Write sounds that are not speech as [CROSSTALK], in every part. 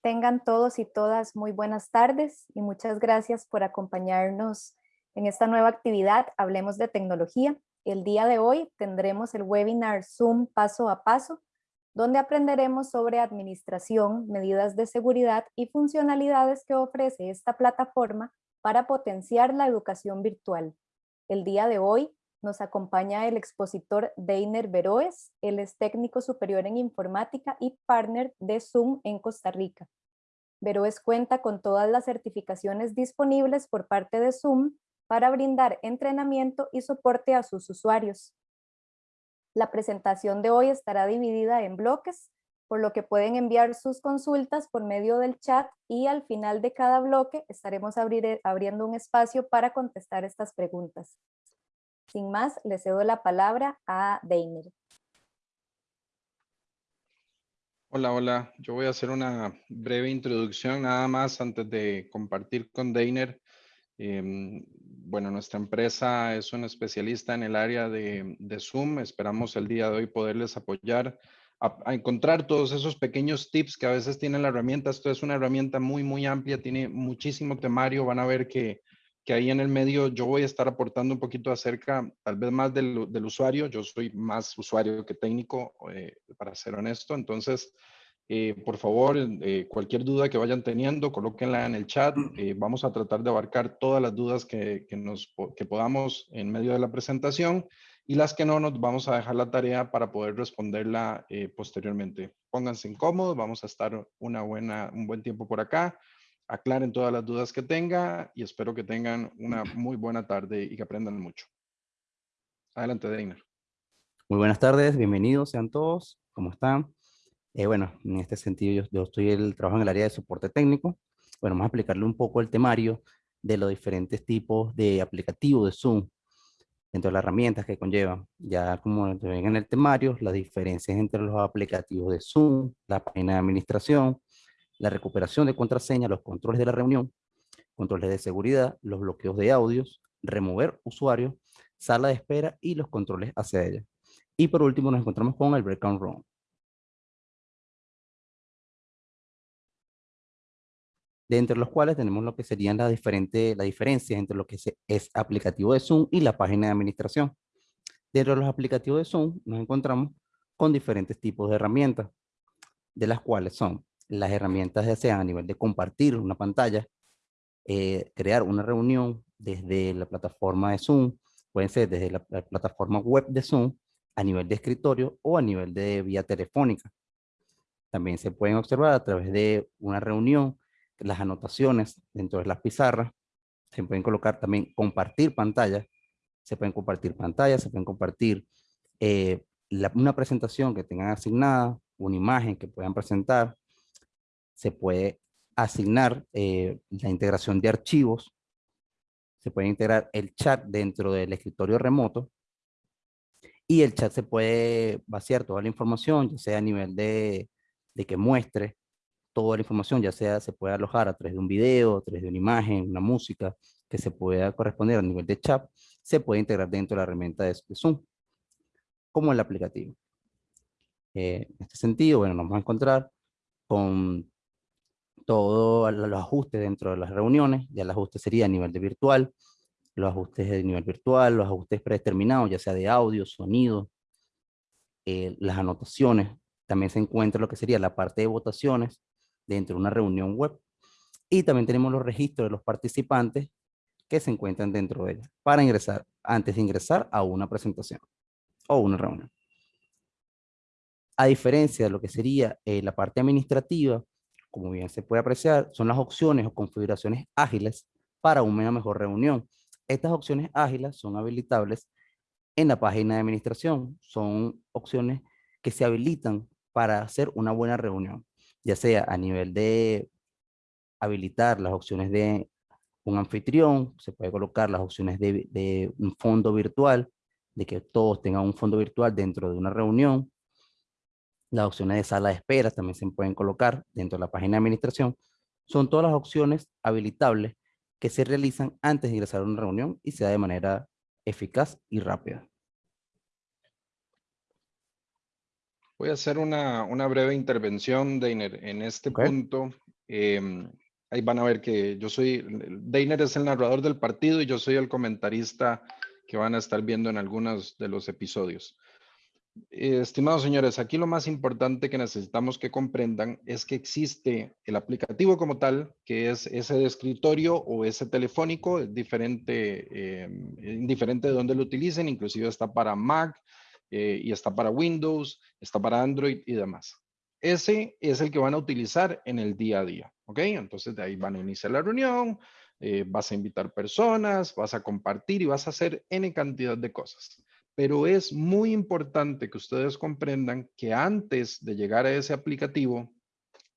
Tengan todos y todas muy buenas tardes y muchas gracias por acompañarnos en esta nueva actividad Hablemos de Tecnología. El día de hoy tendremos el webinar Zoom paso a paso, donde aprenderemos sobre administración, medidas de seguridad y funcionalidades que ofrece esta plataforma para potenciar la educación virtual. El día de hoy nos acompaña el expositor Deiner Beroes, él es técnico superior en informática y partner de Zoom en Costa Rica. Beroes cuenta con todas las certificaciones disponibles por parte de Zoom para brindar entrenamiento y soporte a sus usuarios. La presentación de hoy estará dividida en bloques, por lo que pueden enviar sus consultas por medio del chat y al final de cada bloque estaremos abriendo un espacio para contestar estas preguntas. Sin más, le cedo la palabra a Deiner. Hola, hola. Yo voy a hacer una breve introducción nada más antes de compartir con Deiner. Em, bueno, nuestra empresa es un especialista en el área de, Zoom. Esperamos el día de hoy poderles apoyar a, a, encontrar todos esos pequeños tips que a veces tiene la herramienta. Esto es una herramienta muy, muy amplia, tiene muchísimo temario. Van a ver que que ahí en el medio yo voy a estar aportando un poquito acerca, tal vez más del, del usuario. Yo soy más usuario que técnico, eh, para ser honesto. Entonces, eh, por favor, eh, cualquier duda que vayan teniendo, colóquenla en el chat. vamos a tratar de abarcar todas las dudas que, que, nos, que podamos en medio de la presentación y las que no, nos vamos a dejar la tarea para poder responderla posteriormente. Pónganse incómodos, vamos a estar una buena, un buen tiempo por acá aclaren todas las dudas que tenga y espero que tengan una muy buena tarde y que aprendan mucho. Adelante, Deiner. Muy buenas tardes, bienvenidos sean todos, ¿cómo están? Eh, bueno, en este sentido yo, estoy el, trabajo en el área de soporte técnico. Bueno, vamos a explicarle un poco el temario de los diferentes tipos de aplicativos de Zoom dentro de las herramientas que conllevan. Ya como ven en el temario, las diferencias entre los aplicativos de Zoom, la página de administración, la recuperación de contraseña, los controles de la reunión, controles de seguridad, los bloqueos de audios, remover usuarios, sala de espera y los controles hacia ella. Y por último nos encontramos con el breakout room. de entre los cuales tenemos lo que serían las diferentes la diferencias entre lo que es aplicativo de Zoom y la página de administración. Dentro de los aplicativos de Zoom nos encontramos con diferentes tipos de herramientas, de las cuales son las herramientas ya sean a nivel de compartir una pantalla, eh, crear una reunión desde la plataforma de Zoom, pueden ser desde la, plataforma web de Zoom, a nivel de escritorio o a nivel de vía telefónica. También se pueden observar a través de una reunión, las anotaciones dentro de las pizarras, se pueden colocar también compartir pantalla, se pueden compartir pantallas, se pueden compartir eh, una presentación que tengan asignada, una imagen que puedan presentar, se puede asignar eh, la integración de archivos, se puede integrar el chat dentro del escritorio remoto y el chat se puede vaciar toda la información, ya sea a nivel de, de que muestre toda la información, ya sea se puede alojar a través de un video, a través de una imagen, una música, que se pueda corresponder a nivel de chat, se puede integrar dentro de la herramienta de, Zoom, como el aplicativo. Eh, en este sentido, bueno, nos vamos a encontrar con todos los ajustes dentro de las reuniones, ya el ajuste sería a nivel de virtual, los ajustes de nivel virtual, los ajustes predeterminados, ya sea de audio, sonido, eh, las anotaciones, también se encuentra lo que sería la parte de votaciones dentro de una reunión web, y también tenemos los registros de los participantes que se encuentran dentro de ella, para ingresar, antes de ingresar a una presentación o una reunión. A diferencia de lo que sería eh, la parte administrativa, como bien se puede apreciar, son las opciones o configuraciones ágiles para una mejor reunión. Estas opciones ágiles son habilitables en la página de administración. Son opciones que se habilitan para hacer una buena reunión, ya sea a nivel de habilitar las opciones de un anfitrión, se puede colocar las opciones de, un fondo virtual, de que todos tengan un fondo virtual dentro de una reunión, las opciones de sala de espera también se pueden colocar dentro de la página de administración. Son todas las opciones habilitables que se realizan antes de ingresar a una reunión y sea de manera eficaz y rápida. Voy a hacer una, una breve intervención, Deiner. En este punto, em, ahí van a ver que yo soy, Deiner es el narrador del partido y yo soy el comentarista que van a estar viendo en algunos de los episodios. Eh, estimados señores, aquí lo más importante que necesitamos que comprendan es que existe el aplicativo como tal, que es ese de escritorio o ese telefónico, es diferente, eh, indiferente de dónde lo utilicen, inclusive está para Mac eh, y está para Windows, está para Android y demás. Ese es el que van a utilizar en el día a día, ¿ok? Entonces de ahí van a iniciar la reunión, vas a invitar personas, vas a compartir y vas a hacer N cantidad de cosas pero es muy importante que ustedes comprendan que antes de llegar a ese aplicativo,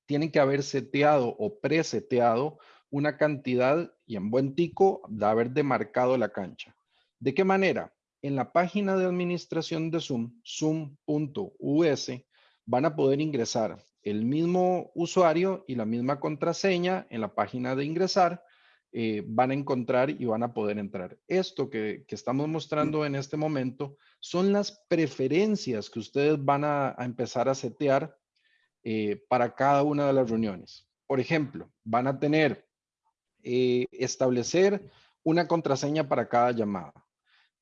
tienen que haber seteado o preseteado una cantidad y en buen tico de haber demarcado la cancha. ¿De qué manera? En la página de administración de Zoom, zoom.us, van a poder ingresar el mismo usuario y la misma contraseña en la página de ingresar eh, van a encontrar y van a poder entrar. Esto que, estamos mostrando en este momento son las preferencias que ustedes van a, empezar a setear eh, para cada una de las reuniones. Por ejemplo, van a tener eh, establecer una contraseña para cada llamada.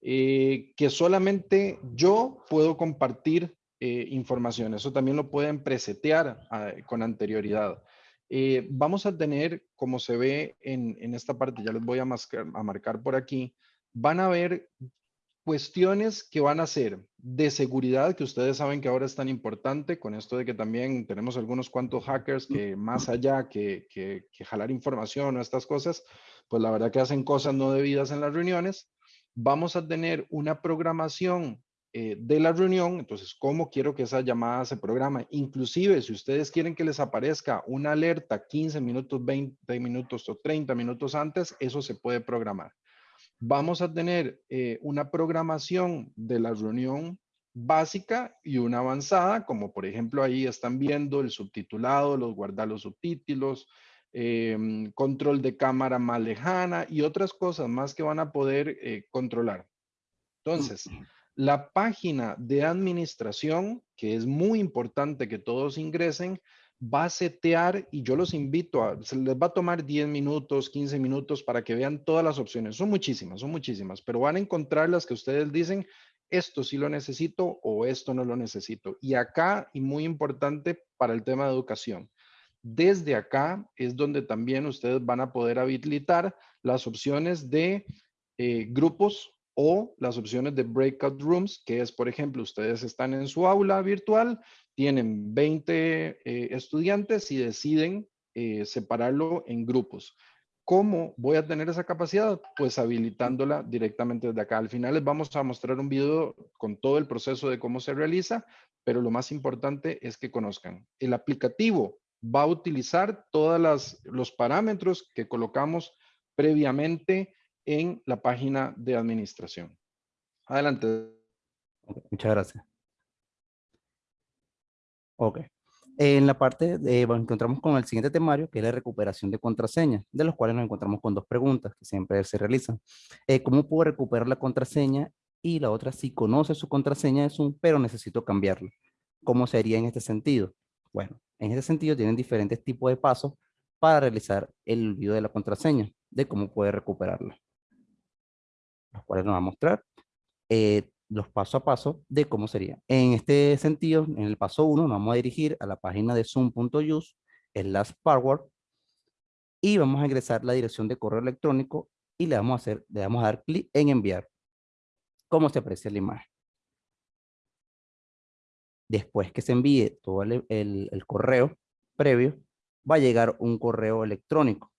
que solamente yo puedo compartir información. Eso también lo pueden presetear ah, con anterioridad. Eh, vamos a tener, como se ve en, esta parte, ya les voy a, a marcar por aquí, van a ver cuestiones que van a ser de seguridad, que ustedes saben que ahora es tan importante, con esto de que también tenemos algunos cuantos hackers que más allá que, que, que jalar información o estas cosas, pues la verdad que hacen cosas no debidas en las reuniones. Vamos a tener una programación eh, de la reunión, entonces, ¿cómo quiero que esa llamada se programa? Inclusive, si ustedes quieren que les aparezca una alerta 15 minutos, 20 minutos o 30 minutos antes, eso se puede programar. Vamos a tener eh, una programación de la reunión básica y una avanzada, como por ejemplo ahí están viendo el subtitulado, los guardar los subtítulos, em, control de cámara más lejana y otras cosas más que van a poder eh, controlar. Entonces, la página de administración, que es muy importante que todos ingresen, va a setear y yo los invito a, se les va a tomar 10 minutos, 15 minutos para que vean todas las opciones. Son muchísimas, son muchísimas, pero van a encontrar las que ustedes dicen, esto sí lo necesito o esto no lo necesito. Y acá, y muy importante para el tema de educación, desde acá es donde también ustedes van a poder habilitar las opciones de eh, grupos o las opciones de breakout rooms, que es, por ejemplo, ustedes están en su aula virtual, tienen 20 eh, estudiantes y deciden eh, separarlo en grupos. ¿Cómo voy a tener esa capacidad? Pues habilitándola directamente desde acá. Al final les vamos a mostrar un video con todo el proceso de cómo se realiza, pero lo más importante es que conozcan. El aplicativo va a utilizar todos los parámetros que colocamos previamente en la página de administración. Adelante. muchas gracias. Ok. En la parte de, bueno, encontramos con el siguiente temario, que es la recuperación de contraseña, de los cuales nos encontramos con dos preguntas que siempre se realizan. Eh, ¿Cómo puedo recuperar la contraseña? Y la otra, si conoce su contraseña es un, pero necesito cambiarla. ¿Cómo sería en este sentido? Bueno, en este sentido tienen diferentes tipos de pasos para realizar el olvido de la contraseña, de cómo puede recuperarla los cuales nos va a mostrar eh, los paso a paso de cómo sería. En este sentido, en el paso 1 nos vamos a dirigir a la página de zoom.use slash password y vamos a ingresar la dirección de correo electrónico y le vamos a, hacer, le vamos a dar clic en enviar. ¿Cómo se aprecia la imagen? Después que se envíe todo el, el correo previo, va a llegar un correo electrónico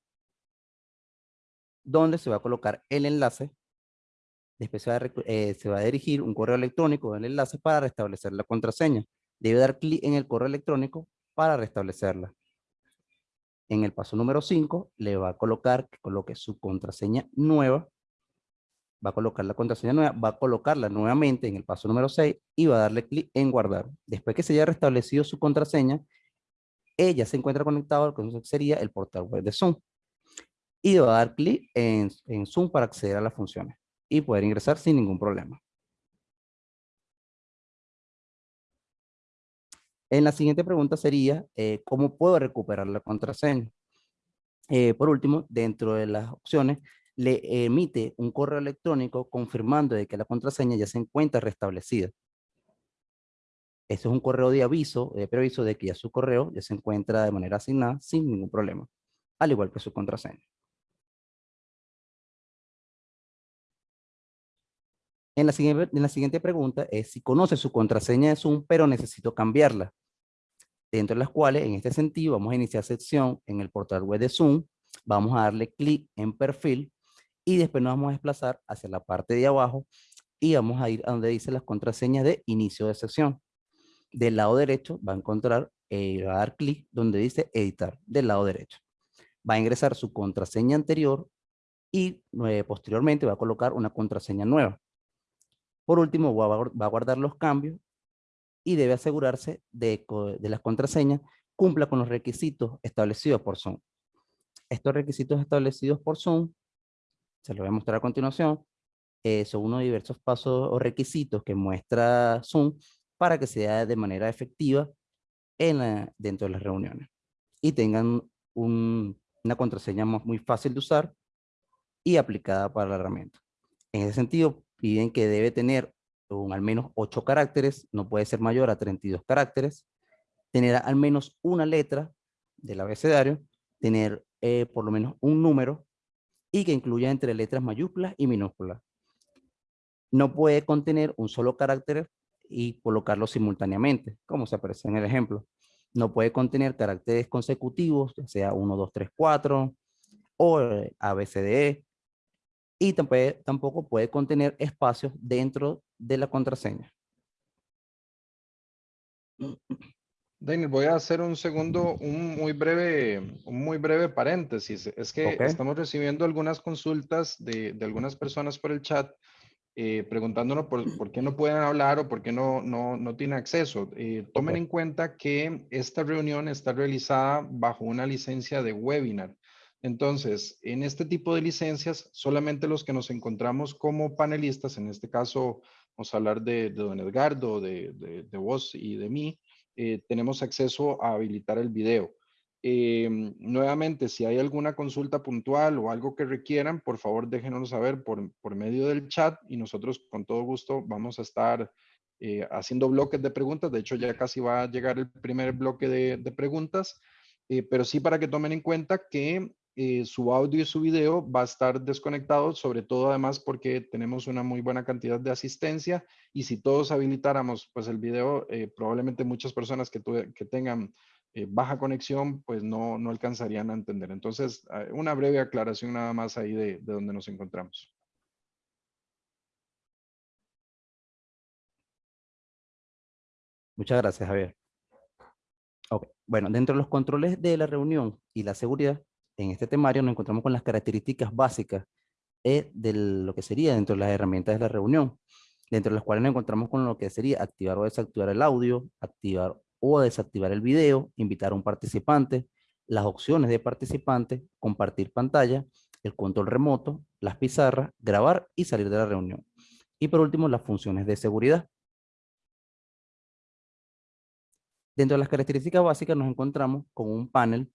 donde se va a colocar el enlace Después eh, se va, a, dirigir un correo electrónico del enlace para restablecer la contraseña. Debe dar clic en el correo electrónico para restablecerla. En el paso número 5 le va a colocar que coloque su contraseña nueva. Va a colocar la contraseña nueva, va a colocarla nuevamente en el paso número 6 y va a darle clic en guardar. Después que se haya restablecido su contraseña, ella se encuentra conectada a lo que sería el portal web de Zoom. Y va a dar clic en, en Zoom para acceder a las funciones y poder ingresar sin ningún problema. En la siguiente pregunta sería, eh, ¿cómo puedo recuperar la contraseña? Eh, por último, dentro de las opciones, le emite un correo electrónico confirmando de que la contraseña ya se encuentra restablecida. Este es un correo de aviso, de preaviso de que ya su correo ya se encuentra de manera asignada sin ningún problema, al igual que su contraseña. En la, siguiente, pregunta es si conoce su contraseña de Zoom, pero necesito cambiarla. Dentro de las cuales, en este sentido, vamos a iniciar sección en el portal web de Zoom, vamos a darle clic en perfil y después nos vamos a desplazar hacia la parte de abajo y vamos a ir a donde dice las contraseñas de inicio de sesión. Del lado derecho va a encontrar, eh, va a dar clic donde dice editar, del lado derecho. Va a ingresar su contraseña anterior y eh, posteriormente va a colocar una contraseña nueva. Por último, va a, guardar los cambios y debe asegurarse de, de las contraseñas cumpla con los requisitos establecidos por Zoom. Estos requisitos establecidos por Zoom, se los voy a mostrar a continuación, eh, son unos diversos pasos o requisitos que muestra Zoom para que sea de manera efectiva en dentro de las reuniones y tengan una contraseña muy fácil de usar y aplicada para la herramienta. En ese sentido, piden que debe tener un, al menos 8 caracteres, no puede ser mayor a 32 caracteres, tener al menos una letra del abecedario, tener eh, por lo menos un número y que incluya entre letras mayúsculas y minúsculas. No puede contener un solo carácter y colocarlo simultáneamente, como se aparece en el ejemplo. No puede contener caracteres consecutivos, ya sea 1, 2, 3, 4, o eh, ABCDE, y tampoco puede contener espacios dentro de la contraseña. Daniel, voy a hacer un segundo, un muy breve, un muy breve paréntesis. Es que estamos recibiendo algunas consultas de, de, algunas personas por el chat eh, preguntándonos por, por, qué no pueden hablar o por qué no, no, no tienen acceso. Eh, tomen en cuenta que esta reunión está realizada bajo una licencia de webinar. Entonces, en este tipo de licencias, solamente los que nos encontramos como panelistas, en este caso vamos a hablar de, don Edgardo, de, de, vos y de mí, eh, tenemos acceso a habilitar el video. Eh, nuevamente, si hay alguna consulta puntual o algo que requieran, por favor déjenos saber por, por medio del chat y nosotros con todo gusto vamos a estar eh, haciendo bloques de preguntas. De hecho, ya casi va a llegar el primer bloque de, preguntas, pero sí para que tomen en cuenta que su audio y su video va a estar desconectado, sobre todo además porque tenemos una muy buena cantidad de asistencia y si todos habilitáramos pues el video, probablemente muchas personas que, que tengan eh, baja conexión, pues no, no alcanzarían a entender. Entonces, ah, una breve aclaración nada más ahí de, de donde nos encontramos. Muchas gracias, Javier. Bueno, dentro de los controles de la reunión y la seguridad, en este temario nos encontramos con las características básicas eh, de lo que sería dentro de las herramientas de la reunión, dentro de las cuales nos encontramos con lo que sería activar o desactivar el audio, activar o desactivar el video, invitar a un participante, las opciones de participante, compartir pantalla, el control remoto, las pizarras, grabar y salir de la reunión. Y por último, las funciones de seguridad. Dentro de las características básicas nos encontramos con un panel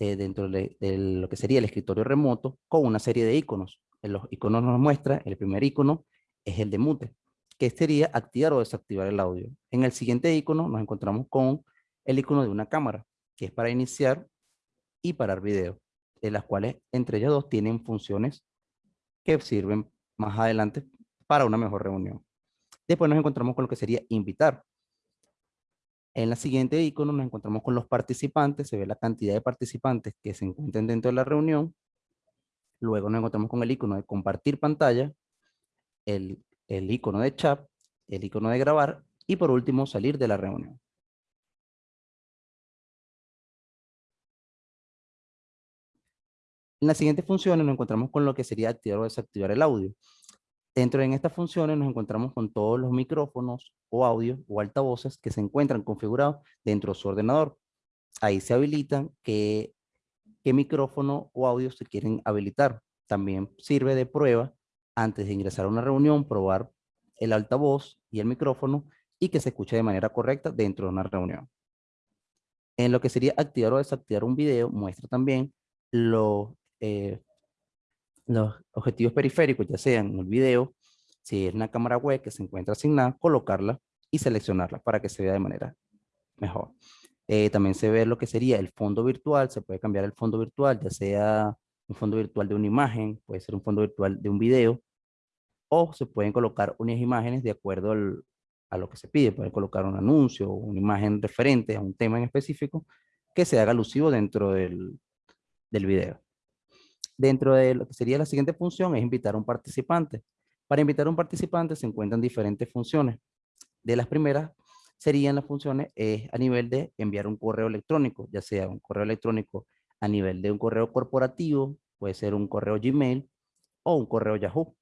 eh, dentro de, lo que sería el escritorio remoto con una serie de iconos. En los iconos nos muestra, el primer icono es el de mute que sería activar o desactivar el audio. En el siguiente icono nos encontramos con el icono de una cámara, que es para iniciar y parar video, de las cuales entre ellas dos tienen funciones que sirven más adelante para una mejor reunión. Después nos encontramos con lo que sería invitar. En la siguiente icono nos encontramos con los participantes, se ve la cantidad de participantes que se encuentran dentro de la reunión. Luego nos encontramos con el icono de compartir pantalla, el el icono de chat, el icono de grabar y por último salir de la reunión. En las siguientes funciones nos encontramos con lo que sería activar o desactivar el audio. Dentro de estas funciones nos encontramos con todos los micrófonos o audio o altavoces que se encuentran configurados dentro de su ordenador. Ahí se habilitan qué, qué micrófono o audio se quieren habilitar. También sirve de prueba antes de ingresar a una reunión, probar el altavoz y el micrófono y que se escuche de manera correcta dentro de una reunión. En lo que sería activar o desactivar un video, muestra también los, eh, los objetivos periféricos, ya sean el video, si es una cámara web que se encuentra asignada, colocarla y seleccionarla para que se vea de manera mejor. Eh, también se ve lo que sería el fondo virtual, se puede cambiar el fondo virtual, ya sea un fondo virtual de una imagen, puede ser un fondo virtual de un video, o se pueden colocar unas imágenes de acuerdo a lo que se pide. Pueden colocar un anuncio una imagen referente a un tema en específico que se haga alusivo dentro del, del video. Dentro de lo que sería la siguiente función es invitar a un participante. Para invitar a un participante se encuentran diferentes funciones. De las primeras serían las funciones es a nivel de enviar un correo electrónico, ya sea un correo electrónico a nivel de un correo corporativo, puede ser un correo Gmail o un correo Yahoo.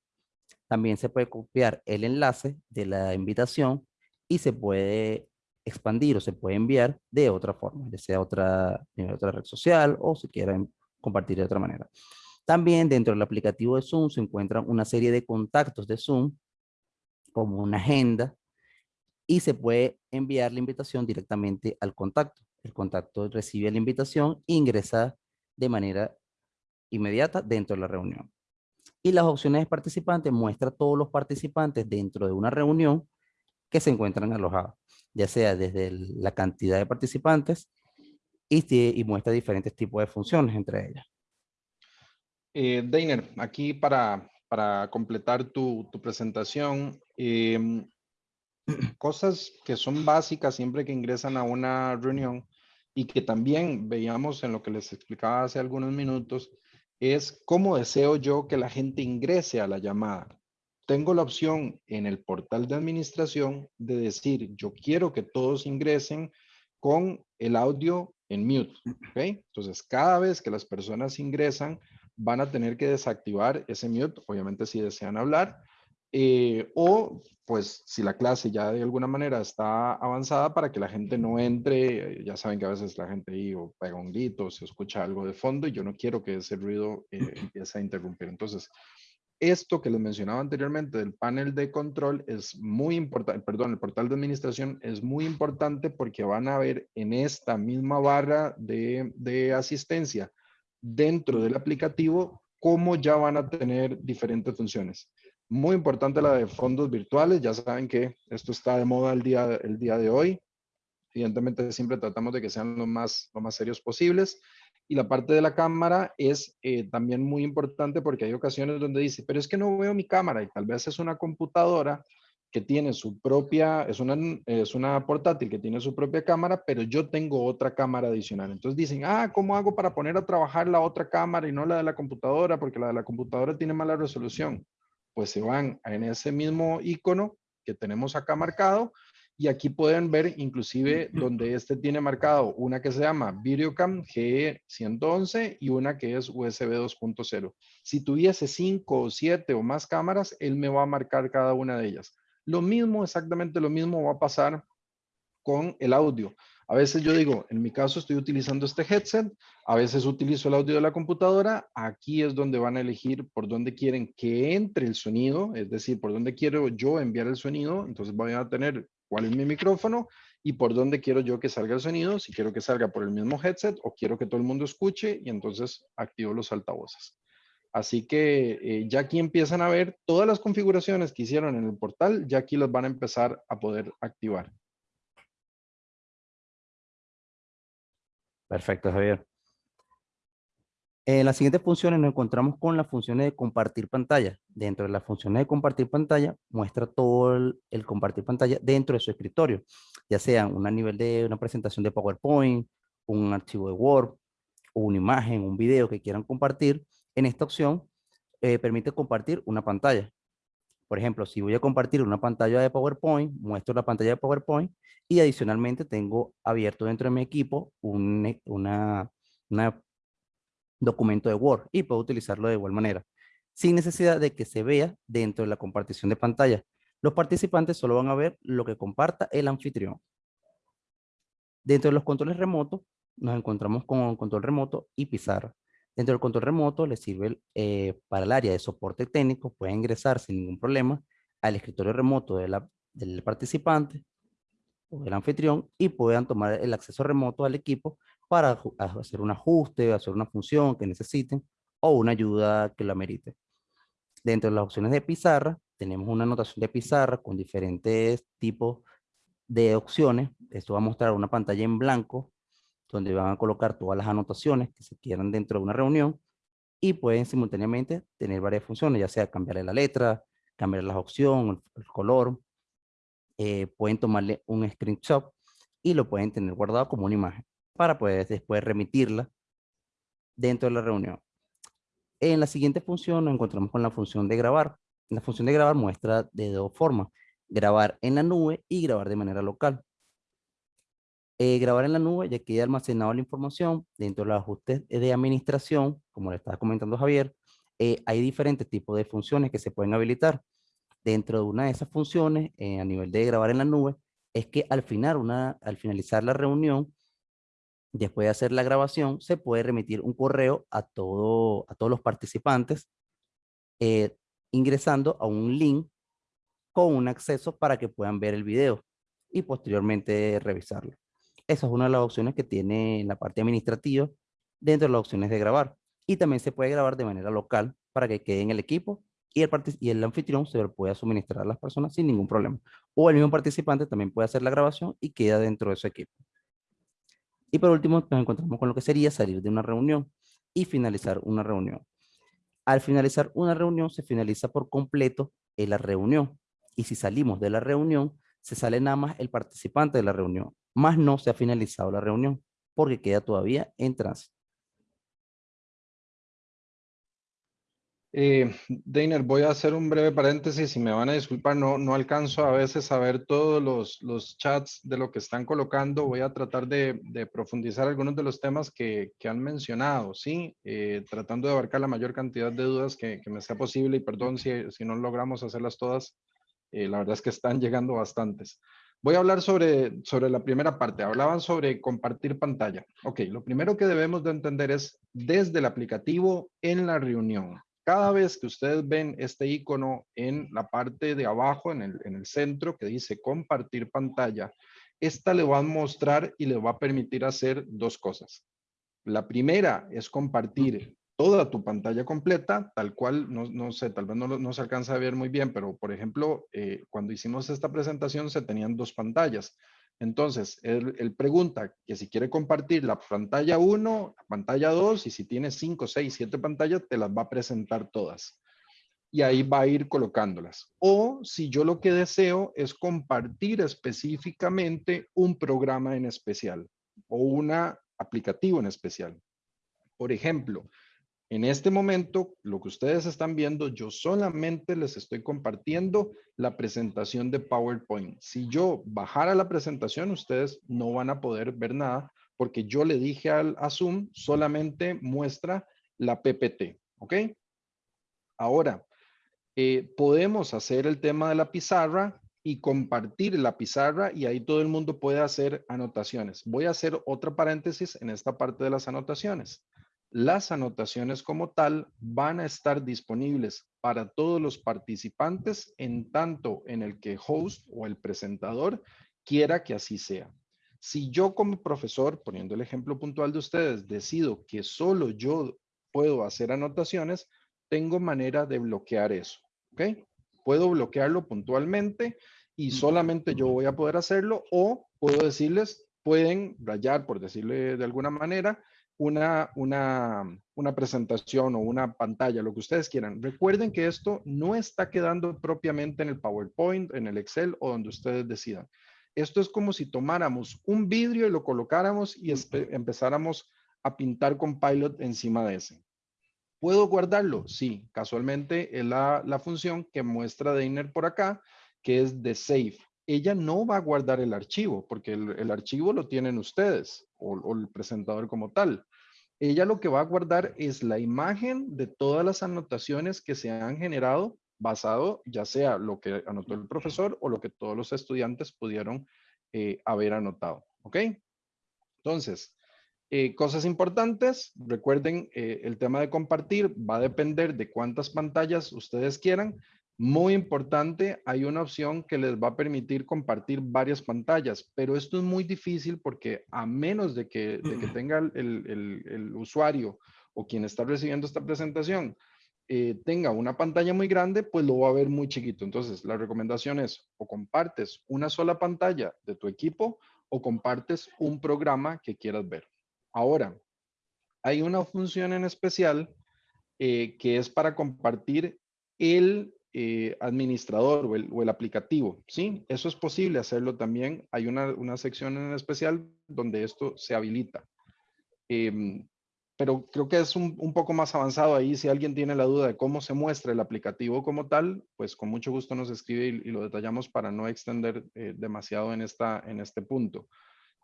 También se puede copiar el enlace de la invitación y se puede expandir o se puede enviar de otra forma, ya sea otra, otra red social o si quieren compartir de otra manera. También dentro del aplicativo de Zoom se encuentran una serie de contactos de Zoom, como una agenda, y se puede enviar la invitación directamente al contacto. El contacto recibe la invitación e ingresa de manera inmediata dentro de la reunión. Y las opciones de participantes muestra todos los participantes dentro de una reunión que se encuentran alojados, ya sea desde la cantidad de participantes y, y muestra diferentes tipos de funciones entre ellas. Eh, Dainer, aquí para, para completar tu, tu presentación, em, [CLEARS THROAT] cosas que son básicas siempre que ingresan a una reunión y que también veíamos en lo que les explicaba hace algunos minutos, es cómo deseo yo que la gente ingrese a la llamada. Tengo la opción en el portal de administración de decir, yo quiero que todos ingresen con el audio en mute. ¿okay? Entonces, cada vez que las personas ingresan, van a tener que desactivar ese mute, obviamente si desean hablar, eh, o pues si la clase ya de alguna manera está avanzada para que la gente no entre, ya saben que a veces la gente ahí o pega un grito, o se escucha algo de fondo y yo no quiero que ese ruido eh, empiece a interrumpir. Entonces, esto que les mencionaba anteriormente del panel de control es muy importante, perdón, el portal de administración es muy importante porque van a ver en esta misma barra de, de asistencia dentro del aplicativo cómo ya van a tener diferentes funciones. Muy importante la de fondos virtuales. Ya saben que esto está de moda el día, el día de hoy. Evidentemente siempre tratamos de que sean lo más, lo más serios posibles. Y la parte de la cámara es eh, también muy importante porque hay ocasiones donde dice, pero es que no veo mi cámara y tal vez es una computadora que tiene su propia, es una, es una portátil que tiene su propia cámara, pero yo tengo otra cámara adicional. Entonces dicen, ah, ¿cómo hago para poner a trabajar la otra cámara y no la de la computadora? Porque la de la computadora tiene mala resolución. Pues se van en ese mismo icono que tenemos acá marcado y aquí pueden ver inclusive donde este tiene marcado una que se llama Videocam G111 y una que es USB 2.0. Si tuviese 5 o 7 o más cámaras, él me va a marcar cada una de ellas. Lo mismo, exactamente lo mismo va a pasar con el audio. A veces yo digo, en mi caso estoy utilizando este headset, a veces utilizo el audio de la computadora, aquí es donde van a elegir por dónde quieren que entre el sonido, es decir, por dónde quiero yo enviar el sonido, entonces voy a tener cuál es mi micrófono y por dónde quiero yo que salga el sonido, si quiero que salga por el mismo headset o quiero que todo el mundo escuche y entonces activo los altavoces. Así que eh, ya aquí empiezan a ver todas las configuraciones que hicieron en el portal, ya aquí las van a empezar a poder activar. Perfecto, Javier. En las siguientes funciones nos encontramos con las funciones de compartir pantalla. Dentro de las funciones de compartir pantalla, muestra todo el, el compartir pantalla dentro de su escritorio, ya sea a nivel de una presentación de PowerPoint, un archivo de Word, una imagen, un video que quieran compartir, en esta opción eh, permite compartir una pantalla. Por ejemplo, si voy a compartir una pantalla de PowerPoint, muestro la pantalla de PowerPoint y adicionalmente tengo abierto dentro de mi equipo un e, una, documento de Word y puedo utilizarlo de igual manera, sin necesidad de que se vea dentro de la compartición de pantalla. Los participantes solo van a ver lo que comparta el anfitrión. Dentro de los controles remotos, nos encontramos con control remoto y pizarra. Dentro del control remoto le sirve eh, para el área de soporte técnico, puede ingresar sin ningún problema al escritorio remoto de la, del participante o del anfitrión y puedan tomar el acceso remoto al equipo para hacer un ajuste, hacer una función que necesiten o una ayuda que lo amerite. Dentro de las opciones de pizarra, tenemos una anotación de pizarra con diferentes tipos de opciones. Esto va a mostrar una pantalla en blanco donde van a colocar todas las anotaciones que se quieran dentro de una reunión y pueden simultáneamente tener varias funciones, ya sea cambiarle la letra, cambiar la opción, el, color. Eh, pueden tomarle un screenshot y lo pueden tener guardado como una imagen para poder después remitirla dentro de la reunión. En la siguiente función nos encontramos con la función de grabar. La función de grabar muestra de dos formas, grabar en la nube y grabar de manera local. Eh, grabar en la nube ya queda almacenado la información dentro de los ajustes de administración, como le estaba comentando Javier, eh, hay diferentes tipos de funciones que se pueden habilitar. Dentro de una de esas funciones, eh, a nivel de grabar en la nube, es que al, final una, al finalizar la reunión, después de hacer la grabación, se puede remitir un correo a, todo, a todos los participantes, ingresando a un link con un acceso para que puedan ver el video y posteriormente revisarlo. Esa es una de las opciones que tiene la parte administrativa dentro de las opciones de grabar. Y también se puede grabar de manera local para que quede en el equipo y el, y el anfitrión se lo pueda suministrar a las personas sin ningún problema. O el mismo participante también puede hacer la grabación y queda dentro de su equipo. Y por último nos encontramos con lo que sería salir de una reunión y finalizar una reunión. Al finalizar una reunión se finaliza por completo en la reunión. Y si salimos de la reunión, se sale nada más el participante de la reunión más no se ha finalizado la reunión porque queda todavía en tránsito. Eh, Deiner, voy a hacer un breve paréntesis y me van a disculpar, no, no alcanzo a veces a ver todos los, los chats de lo que están colocando. Voy a tratar de, profundizar algunos de los temas que, que han mencionado, ¿sí? Eh, tratando de abarcar la mayor cantidad de dudas que, que me sea posible y perdón si, si no logramos hacerlas todas. Eh, la verdad es que están [LAUGHS] llegando bastantes. Voy a hablar sobre, sobre la primera parte. Hablaban sobre compartir pantalla. Ok, lo primero que debemos de entender es desde el aplicativo en la reunión. Cada vez que ustedes ven este icono en la parte de abajo, en el, en el centro, que dice compartir pantalla, esta le va a mostrar y le va a permitir hacer dos cosas. La primera es compartir toda tu pantalla completa, tal cual, no, sé, tal vez no, se alcanza a ver muy bien, pero por ejemplo, eh, cuando hicimos esta presentación se tenían dos pantallas. Entonces, él, pregunta que si quiere compartir la pantalla 1, la pantalla 2, y si tiene 5, 6, 7 pantallas, te las va a presentar todas. Y ahí va a ir colocándolas. O si yo lo que deseo es compartir específicamente un programa en especial o un aplicativo en especial. Por ejemplo, en este momento, lo que ustedes están viendo, yo solamente les estoy compartiendo la presentación de PowerPoint. Si yo bajara la presentación, ustedes no van a poder ver nada porque yo le dije al, a Zoom solamente muestra la PPT, ¿ok? Ahora, eh, podemos hacer el tema de la pizarra y compartir la pizarra y ahí todo el mundo puede hacer anotaciones. Voy a hacer otra paréntesis en esta parte de las anotaciones las anotaciones como tal van a estar disponibles para todos los participantes en tanto en el que host o el presentador quiera que así sea. Si yo como profesor, poniendo el ejemplo puntual de ustedes, decido que solo yo puedo hacer anotaciones, tengo manera de bloquear eso, ¿ok? Puedo bloquearlo puntualmente y solamente yo voy a poder hacerlo o puedo decirles, pueden rayar, por decirle de alguna manera, una, una, presentación o una pantalla, lo que ustedes quieran. Recuerden que esto no está quedando propiamente en el PowerPoint, en el Excel o donde ustedes decidan. Esto es como si tomáramos un vidrio y lo colocáramos y empezáramos a pintar con Pilot encima de ese. ¿Puedo guardarlo? Sí, casualmente es la, la función que muestra Deiner por acá, que es de Save ella no va a guardar el archivo, porque el, archivo lo tienen ustedes o, el presentador como tal. Ella lo que va a guardar es la imagen de todas las anotaciones que se han generado basado ya sea lo que anotó el profesor o lo que todos los estudiantes pudieron eh, haber anotado. ¿Ok? Entonces, eh, cosas importantes, recuerden, eh, el tema de compartir va a depender de cuántas pantallas ustedes quieran Muy importante, hay una opción que les va a permitir compartir varias pantallas, pero esto es muy difícil porque a menos de que, [CLEARS THROAT] tenga el, usuario o quien está recibiendo esta presentación eh, tenga una pantalla muy grande, pues lo va a ver muy chiquito. Entonces, la recomendación es o compartes una sola pantalla de tu equipo o compartes un programa que quieras ver. Ahora, hay una función en especial eh, que es para compartir el eh, administrador o el, aplicativo, ¿sí? Eso es posible hacerlo también. Hay una, sección en especial donde esto se habilita. Em, pero creo que es un, poco más avanzado ahí. Si alguien tiene la duda de cómo se muestra el aplicativo como tal, pues con mucho gusto nos escribe y, lo detallamos para no extender eh, demasiado en, esta, en este punto.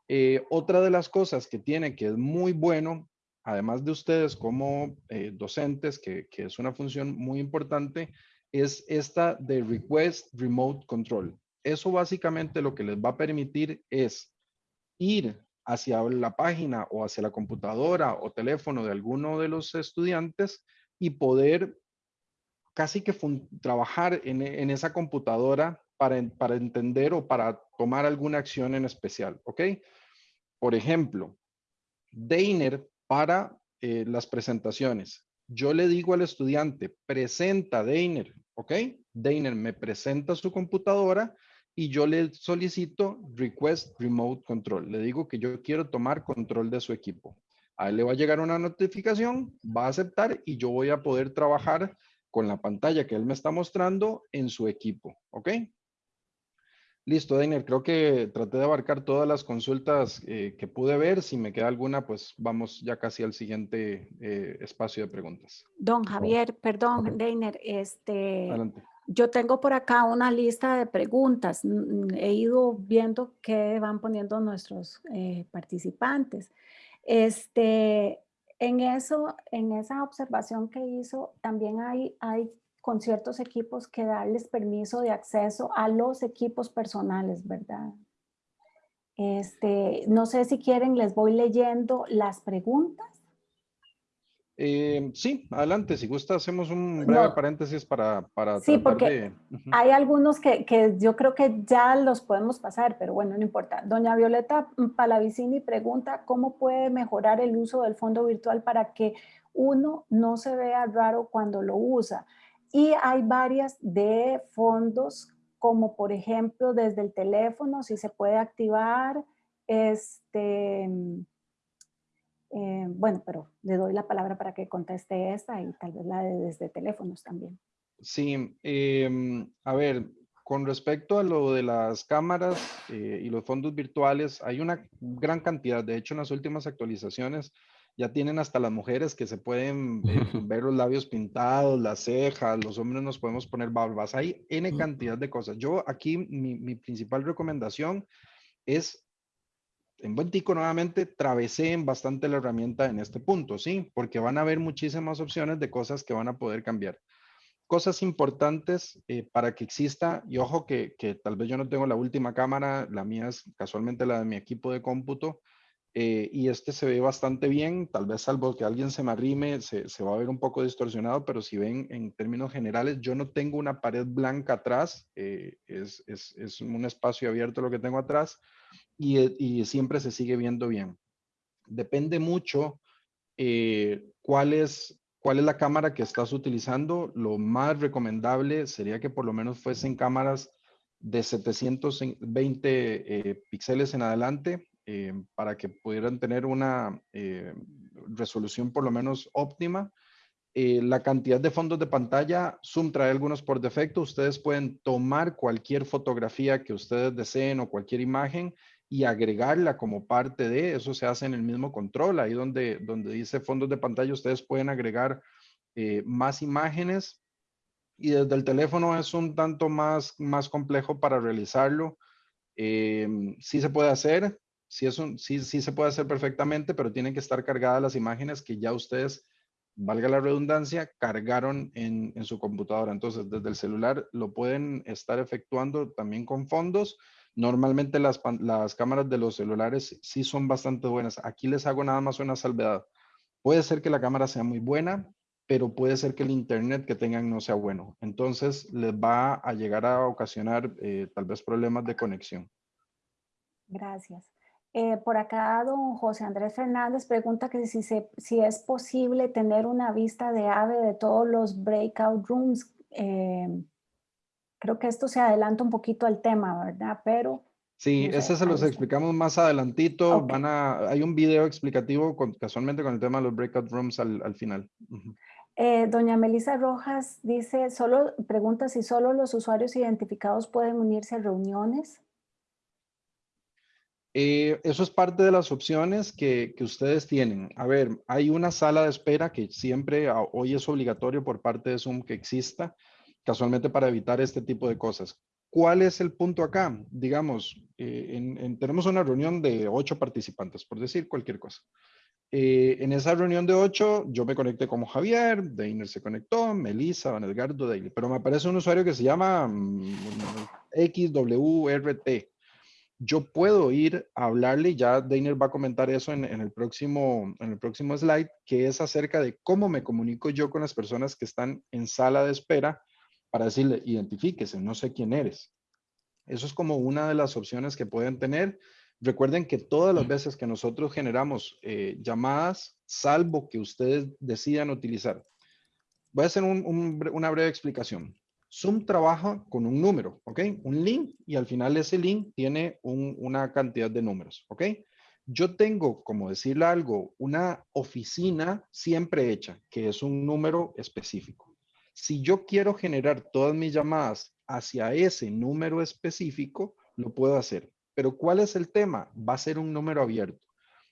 Eh, otra de las cosas que tiene que es muy bueno, además de ustedes como docentes, que, que es una función muy importante, es esta de Request Remote Control. Eso básicamente lo que les va a permitir es ir hacia la página o hacia la computadora o teléfono de alguno de los estudiantes y poder casi que trabajar en, esa computadora para, para entender o para tomar alguna acción en especial, ¿ok? Por ejemplo, Dainer para eh, las presentaciones. Yo le digo al estudiante, presenta Dainer ¿ok? Dainer me presenta su computadora y yo le solicito Request Remote Control. Le digo que yo quiero tomar control de su equipo. A él le va a llegar una notificación, va a aceptar y yo voy a poder trabajar con la pantalla que él me está mostrando en su equipo, ¿ok? Listo, Dainer, creo que traté de abarcar todas las consultas eh, que pude ver. Si me queda alguna, pues vamos ya casi al siguiente eh, espacio de preguntas. Don Javier, perdón, Dainer, este, yo tengo por acá una lista de preguntas. He ido viendo qué van poniendo nuestros eh, participantes. Este, en eso, en esa observación que hizo, también hay, hay con ciertos equipos que darles permiso de acceso a los equipos personales, ¿verdad? Este, no sé si quieren, les voy leyendo las preguntas. Eh, sí, adelante, si gusta hacemos un breve paréntesis para, para Sí, porque hay algunos que, que, yo creo que ya los podemos pasar, pero bueno, no importa. Doña Violeta Palavicini pregunta cómo puede mejorar el uso del fondo virtual para que uno no se vea raro cuando lo usa. Y hay varias de fondos, como por ejemplo desde el teléfono, si se puede activar, este, eh, bueno, pero le doy la palabra para que conteste esta y tal vez la de desde teléfonos también. Sí, em, a ver, con respecto a lo de las cámaras eh, y los fondos virtuales, hay una gran cantidad. De hecho, en las últimas actualizaciones ya tienen hasta las mujeres que se pueden eh, [LAUGHS] ver los labios pintados, las cejas, los hombres nos podemos poner barbas, hay N cantidad de cosas. Yo aquí mi, principal recomendación es, en buen tico nuevamente, traveseen bastante la herramienta en este punto, ¿sí? Porque van a haber muchísimas opciones de cosas que van a poder cambiar. Cosas importantes eh, para que exista, y ojo que, que tal vez yo no tengo la última cámara, la mía es casualmente la de mi equipo de cómputo, eh, y este se ve bastante bien, tal vez salvo que alguien se me arrime, se, se, va a ver un poco distorsionado, pero si ven en términos generales, yo no tengo una pared blanca atrás, eh, es, es, es, un espacio abierto lo que tengo atrás y, eh, y siempre se sigue viendo bien. Depende mucho cuál, es, cuál es la cámara que estás utilizando. Lo más recomendable sería que por lo menos fuesen cámaras de 720 píxeles en adelante eh, para que pudieran tener una eh, resolución por lo menos óptima. Eh, la cantidad de fondos de pantalla, Zoom trae algunos por defecto. Ustedes pueden tomar cualquier fotografía que ustedes deseen o cualquier imagen y agregarla como parte de, eso se hace en el mismo control, ahí donde, donde dice fondos de pantalla, ustedes pueden agregar más imágenes y desde el teléfono es un tanto más, más complejo para realizarlo. sí se puede hacer, sí, es un, sí, sí se puede hacer perfectamente, pero tienen que estar cargadas las imágenes que ya ustedes, valga la redundancia, cargaron en, en su computadora. Entonces, desde el celular lo pueden estar efectuando también con fondos. Normalmente las, las cámaras de los celulares sí son bastante buenas. Aquí les hago nada más una salvedad. Puede ser que la cámara sea muy buena, pero puede ser que el internet que tengan no sea bueno. Entonces les va a llegar a ocasionar eh, tal vez problemas de conexión. Gracias. Eh, por acá, don José Andrés Fernández pregunta que si, si es posible tener una vista de ave de todos los breakout rooms. Eh, creo que esto se adelanta un poquito al tema, ¿verdad? Pero... Sí, ese se los explicamos más adelantito. Van a, hay un video explicativo casualmente con el tema de los breakout rooms al, final. Eh, doña Melissa Rojas dice, solo pregunta si solo los usuarios identificados pueden unirse a reuniones. Eh, eso es parte de las opciones que, que, ustedes tienen. A ver, hay una sala de espera que siempre hoy es obligatorio por parte de Zoom que exista, casualmente para evitar este tipo de cosas. ¿Cuál es el punto acá? Digamos, eh, tenemos una reunión de ocho participantes, por decir cualquier cosa. Eh, en esa reunión de ocho, yo me conecté como Javier, Deiner se conectó, Melissa, Van Edgardo, Daily, pero me aparece un usuario que se llama mm, XWRT yo puedo ir a hablarle, ya Dainer va a comentar eso en, el próximo, en el próximo slide, que es acerca de cómo me comunico yo con las personas que están en sala de espera para decirle, identifíquese, no sé quién eres. Eso es como una de las opciones que pueden tener. Recuerden que todas las veces que nosotros generamos eh, llamadas, salvo que ustedes decidan utilizar. Voy a hacer una breve explicación. Zoom trabaja con un número, ¿ok? Un link y al final ese link tiene una cantidad de números, ¿ok? Yo tengo, como decirle algo, una oficina siempre hecha, que es un número específico. Si yo quiero generar todas mis llamadas hacia ese número específico, lo puedo hacer. Pero ¿cuál es el tema? Va a ser un número abierto.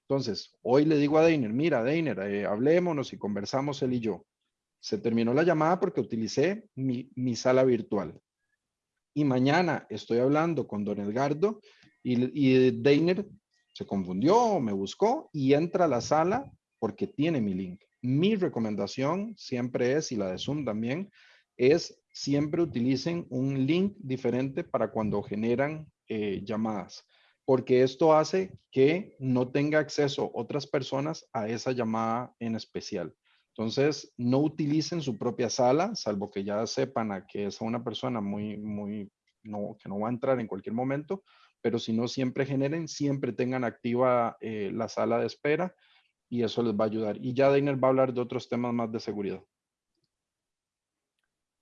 Entonces, hoy le digo a Deiner, mira, Deiner, eh, hablémonos y conversamos él y yo. Se terminó la llamada porque utilicé mi, sala virtual. Y mañana estoy hablando con don Edgardo y, y Deiner se confundió, me buscó y entra a la sala porque tiene mi link. Mi recomendación siempre es, y la de Zoom también, es siempre utilicen un link diferente para cuando generan eh, llamadas, porque esto hace que no tenga acceso otras personas a esa llamada en especial. Entonces, no utilicen su propia sala, salvo que ya sepan a que es una persona muy, muy, no, que no va a entrar en cualquier momento, pero si no, siempre generen, siempre tengan activa eh, la sala de espera y eso les va a ayudar. Y ya Dainer va a hablar de otros temas más de seguridad.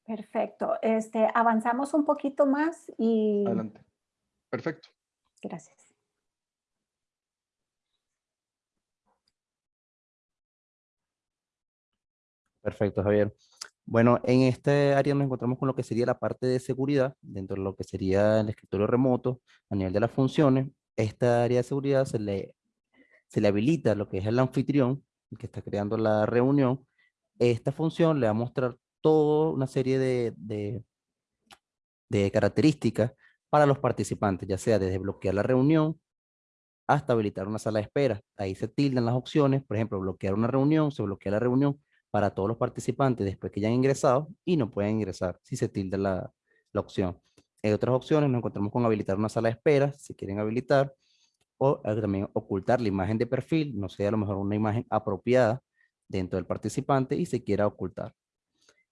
Perfecto. Este, avanzamos un poquito más y... Adelante. Perfecto. Gracias. Perfecto, Javier. Bueno, en este área nos encontramos con lo que sería la parte de seguridad, dentro de lo que sería el escritorio remoto, a nivel de las funciones. Esta área de seguridad se le, se le habilita lo que es el anfitrión, que está creando la reunión. Esta función le va a mostrar toda una serie de, de, de características para los participantes, ya sea desde bloquear la reunión hasta habilitar una sala de espera. Ahí se tildan las opciones, por ejemplo, bloquear una reunión, se bloquea la reunión, para todos los participantes después que ya han ingresado y no pueden ingresar si se tilda la, la opción. En otras opciones nos encontramos con habilitar una sala de espera, si quieren habilitar, o eh, también ocultar la imagen de perfil, no sé, a lo mejor una imagen apropiada dentro del participante y se quiera ocultar.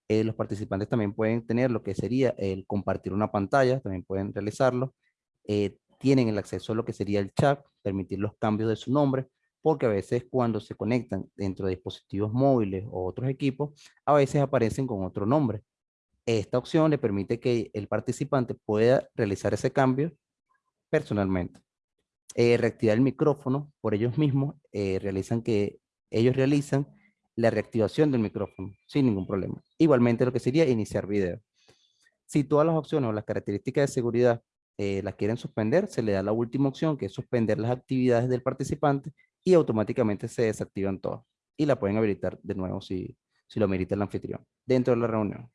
Eh, los participantes también pueden tener lo que sería el compartir una pantalla, también pueden realizarlo. Eh, tienen el acceso a lo que sería el chat, permitir los cambios de su nombre, porque a veces cuando se conectan dentro de dispositivos móviles o otros equipos, a veces aparecen con otro nombre. Esta opción le permite que el participante pueda realizar ese cambio personalmente. Eh, reactivar el micrófono por ellos mismos, eh, realizan que ellos realizan la reactivación del micrófono sin ningún problema. Igualmente lo que sería iniciar video. Si todas las opciones o las características de seguridad eh, las quieren suspender, se le da la última opción que es suspender las actividades del participante y automáticamente se desactivan todas. Y la pueden habilitar de nuevo si, si lo merita el anfitrión dentro de la reunión.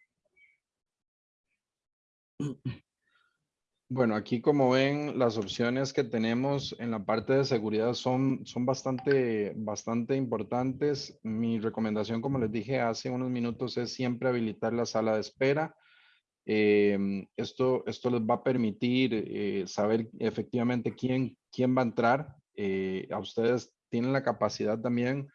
Bueno, aquí como ven, las opciones que tenemos en la parte de seguridad son, son bastante, bastante importantes. Mi recomendación, como les dije hace unos minutos, es siempre habilitar la sala de espera. Em, esto, esto les va a permitir eh, saber efectivamente quién, quién va a entrar. Eh, a ustedes tienen la capacidad también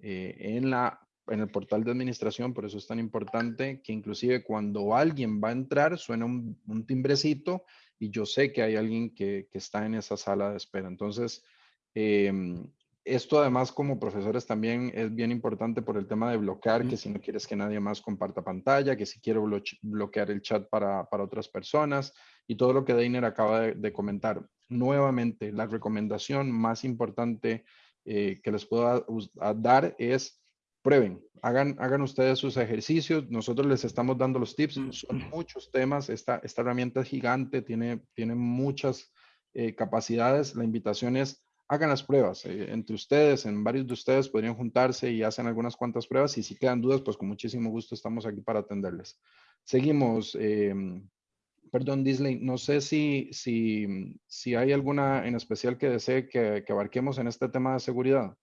eh, en la en el portal de administración, por eso es tan importante que inclusive cuando alguien va a entrar suena un, timbrecito y yo sé que hay alguien que, que, está en esa sala de espera. Entonces, em, esto además como profesores también es bien importante por el tema de bloquear, que si no quieres que nadie más comparta pantalla, que si quiero bloquear el chat para, para, otras personas y todo lo que Deiner acaba de, comentar. Nuevamente, la recomendación más importante eh, que les puedo dar es prueben, hagan, hagan ustedes sus ejercicios, nosotros les estamos dando los tips, mm. son muchos temas, esta, esta herramienta es gigante, tiene, tiene muchas eh, capacidades, la invitación es hagan las pruebas. Eh, entre ustedes, en varios de ustedes podrían juntarse y hacen algunas cuantas pruebas y si quedan dudas, pues con muchísimo gusto estamos aquí para atenderles. Seguimos. Em, perdón, Disney, no sé si, si, si hay alguna en especial que desee que, que abarquemos en este tema de seguridad.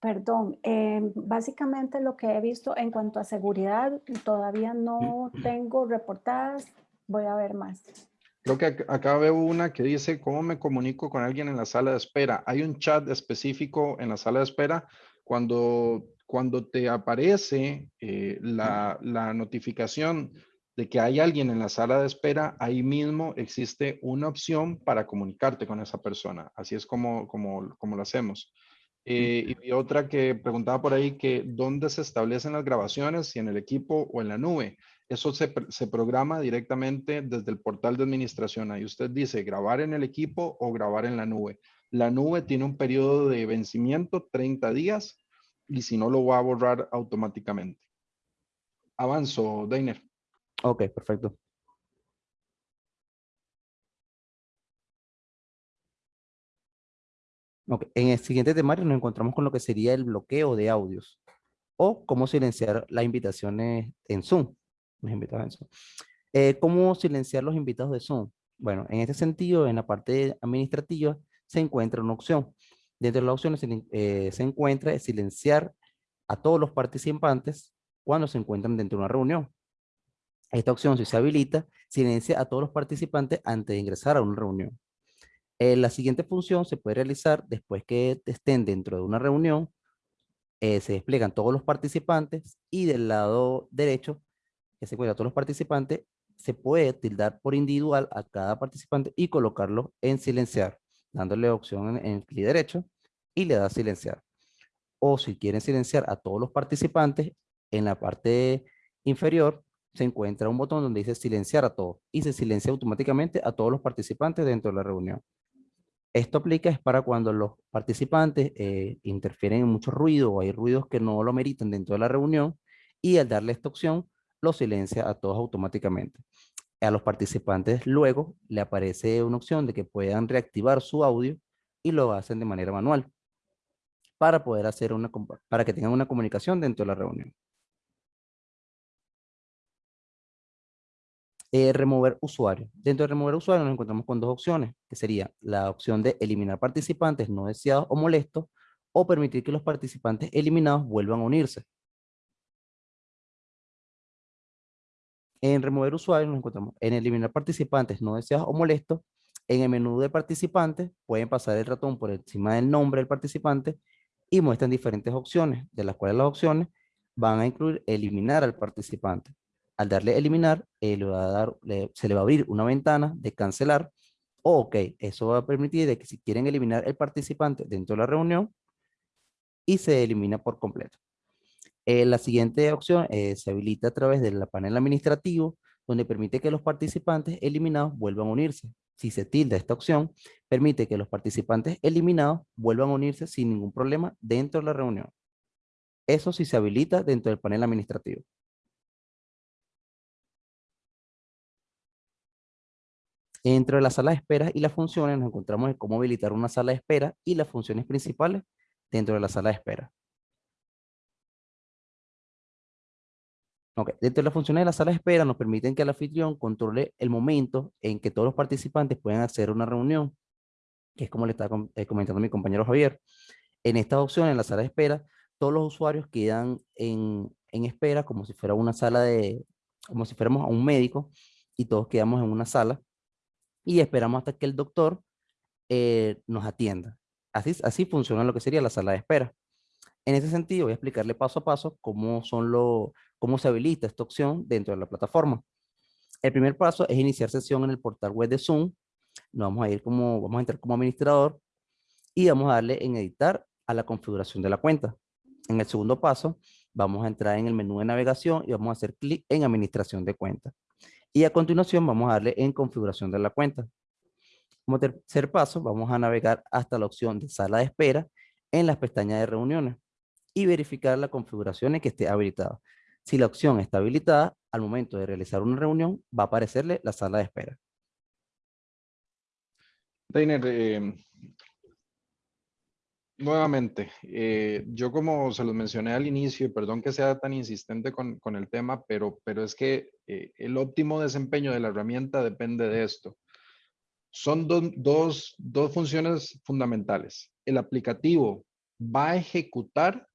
Perdón, eh, básicamente lo que he visto en cuanto a seguridad, todavía no tengo reportadas, voy a ver más. Creo que acá veo una que dice, ¿cómo me comunico con alguien en la sala de espera? Hay un chat específico en la sala de espera. Cuando, cuando te aparece eh, la, la notificación de que hay alguien en la sala de espera, ahí mismo existe una opción para comunicarte con esa persona. Así es como, como, como lo hacemos. Eh, y otra que preguntaba por ahí que dónde se establecen las grabaciones, si en el equipo o en la nube. Eso se, se, programa directamente desde el portal de administración. Ahí usted dice grabar en el equipo o grabar en la nube. La nube tiene un periodo de vencimiento, 30 días, y si no lo va a borrar automáticamente. Avanzo, Dainer. Ok, perfecto. En el siguiente temario nos encontramos con lo que sería el bloqueo de audios o cómo silenciar las invitaciones en Zoom. Eh, ¿Cómo silenciar los invitados de Zoom? Bueno, en este sentido, en la parte administrativa se encuentra una opción. Dentro de las opciones eh, se encuentra silenciar a todos los participantes cuando se encuentran dentro de una reunión. Esta opción, si se habilita, silencia a todos los participantes antes de ingresar a una reunión. Eh, la siguiente función se puede realizar después que estén dentro de una reunión. Eh, se despliegan todos los participantes y del lado derecho, que se encuentra todos los participantes, se puede tildar por individual a cada participante y colocarlo en silenciar, dándole opción en, el clic derecho y le da silenciar. O si quieren silenciar a todos los participantes, en la parte inferior se encuentra un botón donde dice silenciar a todos y se silencia automáticamente a todos los participantes dentro de la reunión. Esto aplica es para cuando los participantes eh, interfieren en mucho ruido o hay ruidos que no lo meritan dentro de la reunión y al darle esta opción lo silencia a todos automáticamente. A los participantes luego le aparece una opción de que puedan reactivar su audio y lo hacen de manera manual para poder hacer una para que tengan una comunicación dentro de la reunión. Eh, remover usuario. Dentro de remover usuario nos encontramos con dos opciones, que sería la opción de eliminar participantes no deseados o molestos, o permitir que los participantes eliminados vuelvan a unirse. En remover usuario nos encontramos en eliminar participantes no deseados o molestos. En el menú de participantes pueden pasar el ratón por encima del nombre del participante y muestran diferentes opciones, de las cuales las opciones van a incluir eliminar al participante al darle eliminar, eh, se le va a abrir una ventana de cancelar. ok, eso va a permitir de que si quieren eliminar el participante dentro de la reunión y se elimina por completo. Eh, la siguiente opción eh, se habilita a través del panel administrativo, donde permite que los participantes eliminados vuelvan a unirse. Si se tilda esta opción, permite que los participantes eliminados vuelvan a unirse sin ningún problema dentro de la reunión. Eso sí se habilita dentro del panel administrativo. Dentro de la sala de espera y las funciones nos encontramos en cómo habilitar una sala de espera y las funciones principales dentro de la sala de espera. Dentro de las funciones de la sala de espera nos permiten que el anfitrión controle el momento en que todos los participantes pueden hacer una reunión, que es como le está eh, comentando mi compañero Javier. En esta opción, en la sala de espera, todos los usuarios quedan en, en espera como si fuera una sala de, como si fuéramos a un médico y todos quedamos en una sala y esperamos hasta que el doctor eh, nos atienda. Así, así funciona lo que sería la sala de espera. En ese sentido, voy a explicarle paso a paso cómo, son lo, cómo se habilita esta opción dentro de la plataforma. El primer paso es iniciar sesión en el portal web de Zoom. Nos vamos a ir como, vamos a entrar como administrador y vamos a darle en editar a la configuración de la cuenta. En el segundo paso, vamos a entrar en el menú de navegación y vamos a hacer clic en administración de cuenta. Y a continuación vamos a darle en configuración de la cuenta. Como tercer paso, vamos a navegar hasta la opción de sala de espera en las pestañas de reuniones y verificar la configuración en que esté habilitada. Si la opción está habilitada, al momento de realizar una reunión, va a aparecerle la sala de espera. Deiner, eh, nuevamente, eh, yo como se los mencioné al inicio, y perdón que sea tan insistente con, el tema, pero, pero es que eh, el óptimo desempeño de la herramienta depende de esto. Son dos, dos funciones fundamentales. El aplicativo va a ejecutar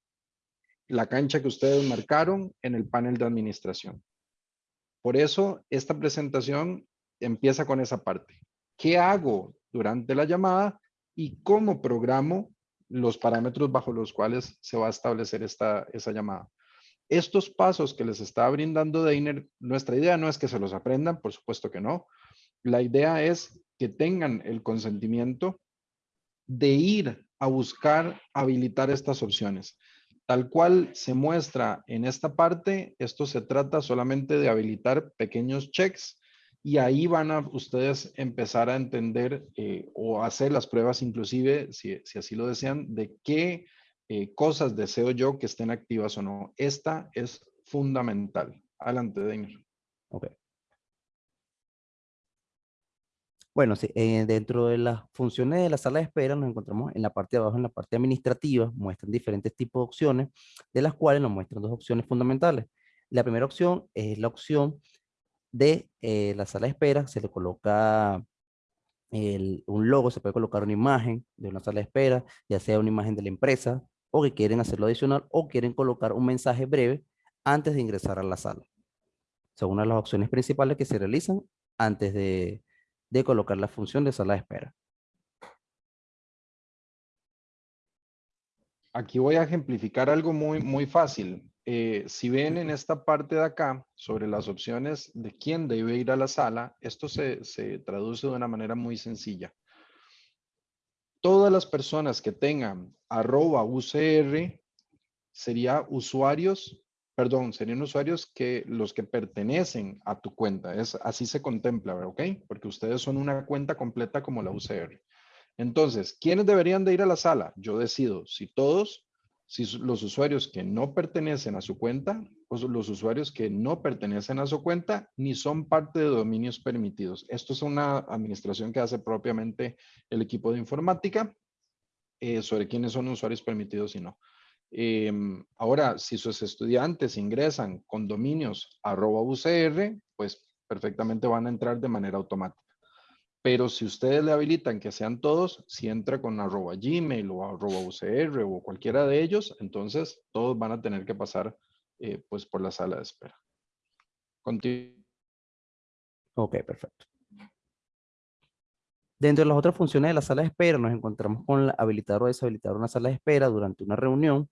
la cancha que ustedes marcaron en el panel de administración. Por eso, esta presentación empieza con esa parte. ¿Qué hago durante la llamada y cómo programo los parámetros bajo los cuales se va a establecer esta, esa llamada? Estos pasos que les está brindando Deiner, nuestra idea no es que se los aprendan, por supuesto que no. La idea es que tengan el consentimiento de ir a buscar habilitar estas opciones. Tal cual se muestra en esta parte, esto se trata solamente de habilitar pequeños checks y ahí van a ustedes empezar a entender eh, o hacer las pruebas inclusive, si, así lo desean, de qué eh, cosas deseo yo que estén activas o no. Esta es fundamental. Adelante, Deiner. Ok. Bueno, sí, eh, dentro de las funciones de la sala de espera nos encontramos en la parte de abajo, en la parte administrativa, muestran diferentes tipos de opciones, de las cuales nos muestran dos opciones fundamentales. La primera opción es la opción de eh, la sala de espera, se le coloca un logo, se puede colocar una imagen de una sala de espera, ya sea una imagen de la empresa, o que quieren hacerlo adicional, o quieren colocar un mensaje breve antes de ingresar a la sala. Son una de las opciones principales que se realizan antes de, de colocar la función de sala de espera. Aquí voy a ejemplificar algo muy, muy fácil. Eh, si ven en esta parte de acá, sobre las opciones de quién debe ir a la sala, esto se, se traduce de una manera muy sencilla. Todas las personas que tengan arroba UCR sería usuarios perdón, serían usuarios que los que pertenecen a tu cuenta. Es, así se contempla, ¿ok? Porque ustedes son una cuenta completa como la UCR. Entonces, ¿quiénes deberían de ir a la sala? Yo decido si todos, si los usuarios que no pertenecen a su cuenta los usuarios que no pertenecen a su cuenta ni son parte de dominios permitidos. Esto es una administración que hace propiamente el equipo de informática eh, sobre quiénes son usuarios permitidos y no. Em, ahora, si sus estudiantes ingresan con dominios UCR, pues perfectamente van a entrar de manera automática. Pero si ustedes le habilitan que sean todos, si entra con arroba Gmail o arroba UCR o cualquiera de ellos, entonces todos van a tener que pasar eh, pues por la sala de espera. Ok, perfecto. Dentro de las otras funciones de la sala de espera, nos encontramos con habilitar o deshabilitar una sala de espera durante una reunión.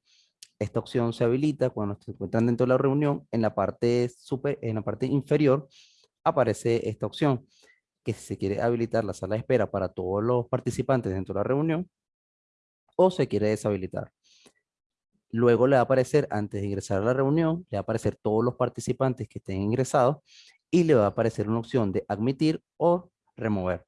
Esta opción se habilita cuando se encuentran dentro de la reunión. En la parte, super, en la parte inferior aparece esta opción, que se quiere habilitar la sala de espera para todos los participantes dentro de la reunión, o se quiere deshabilitar. Luego le va a aparecer, antes de ingresar a la reunión, le va a aparecer todos los participantes que estén ingresados y le va a aparecer una opción de admitir o remover.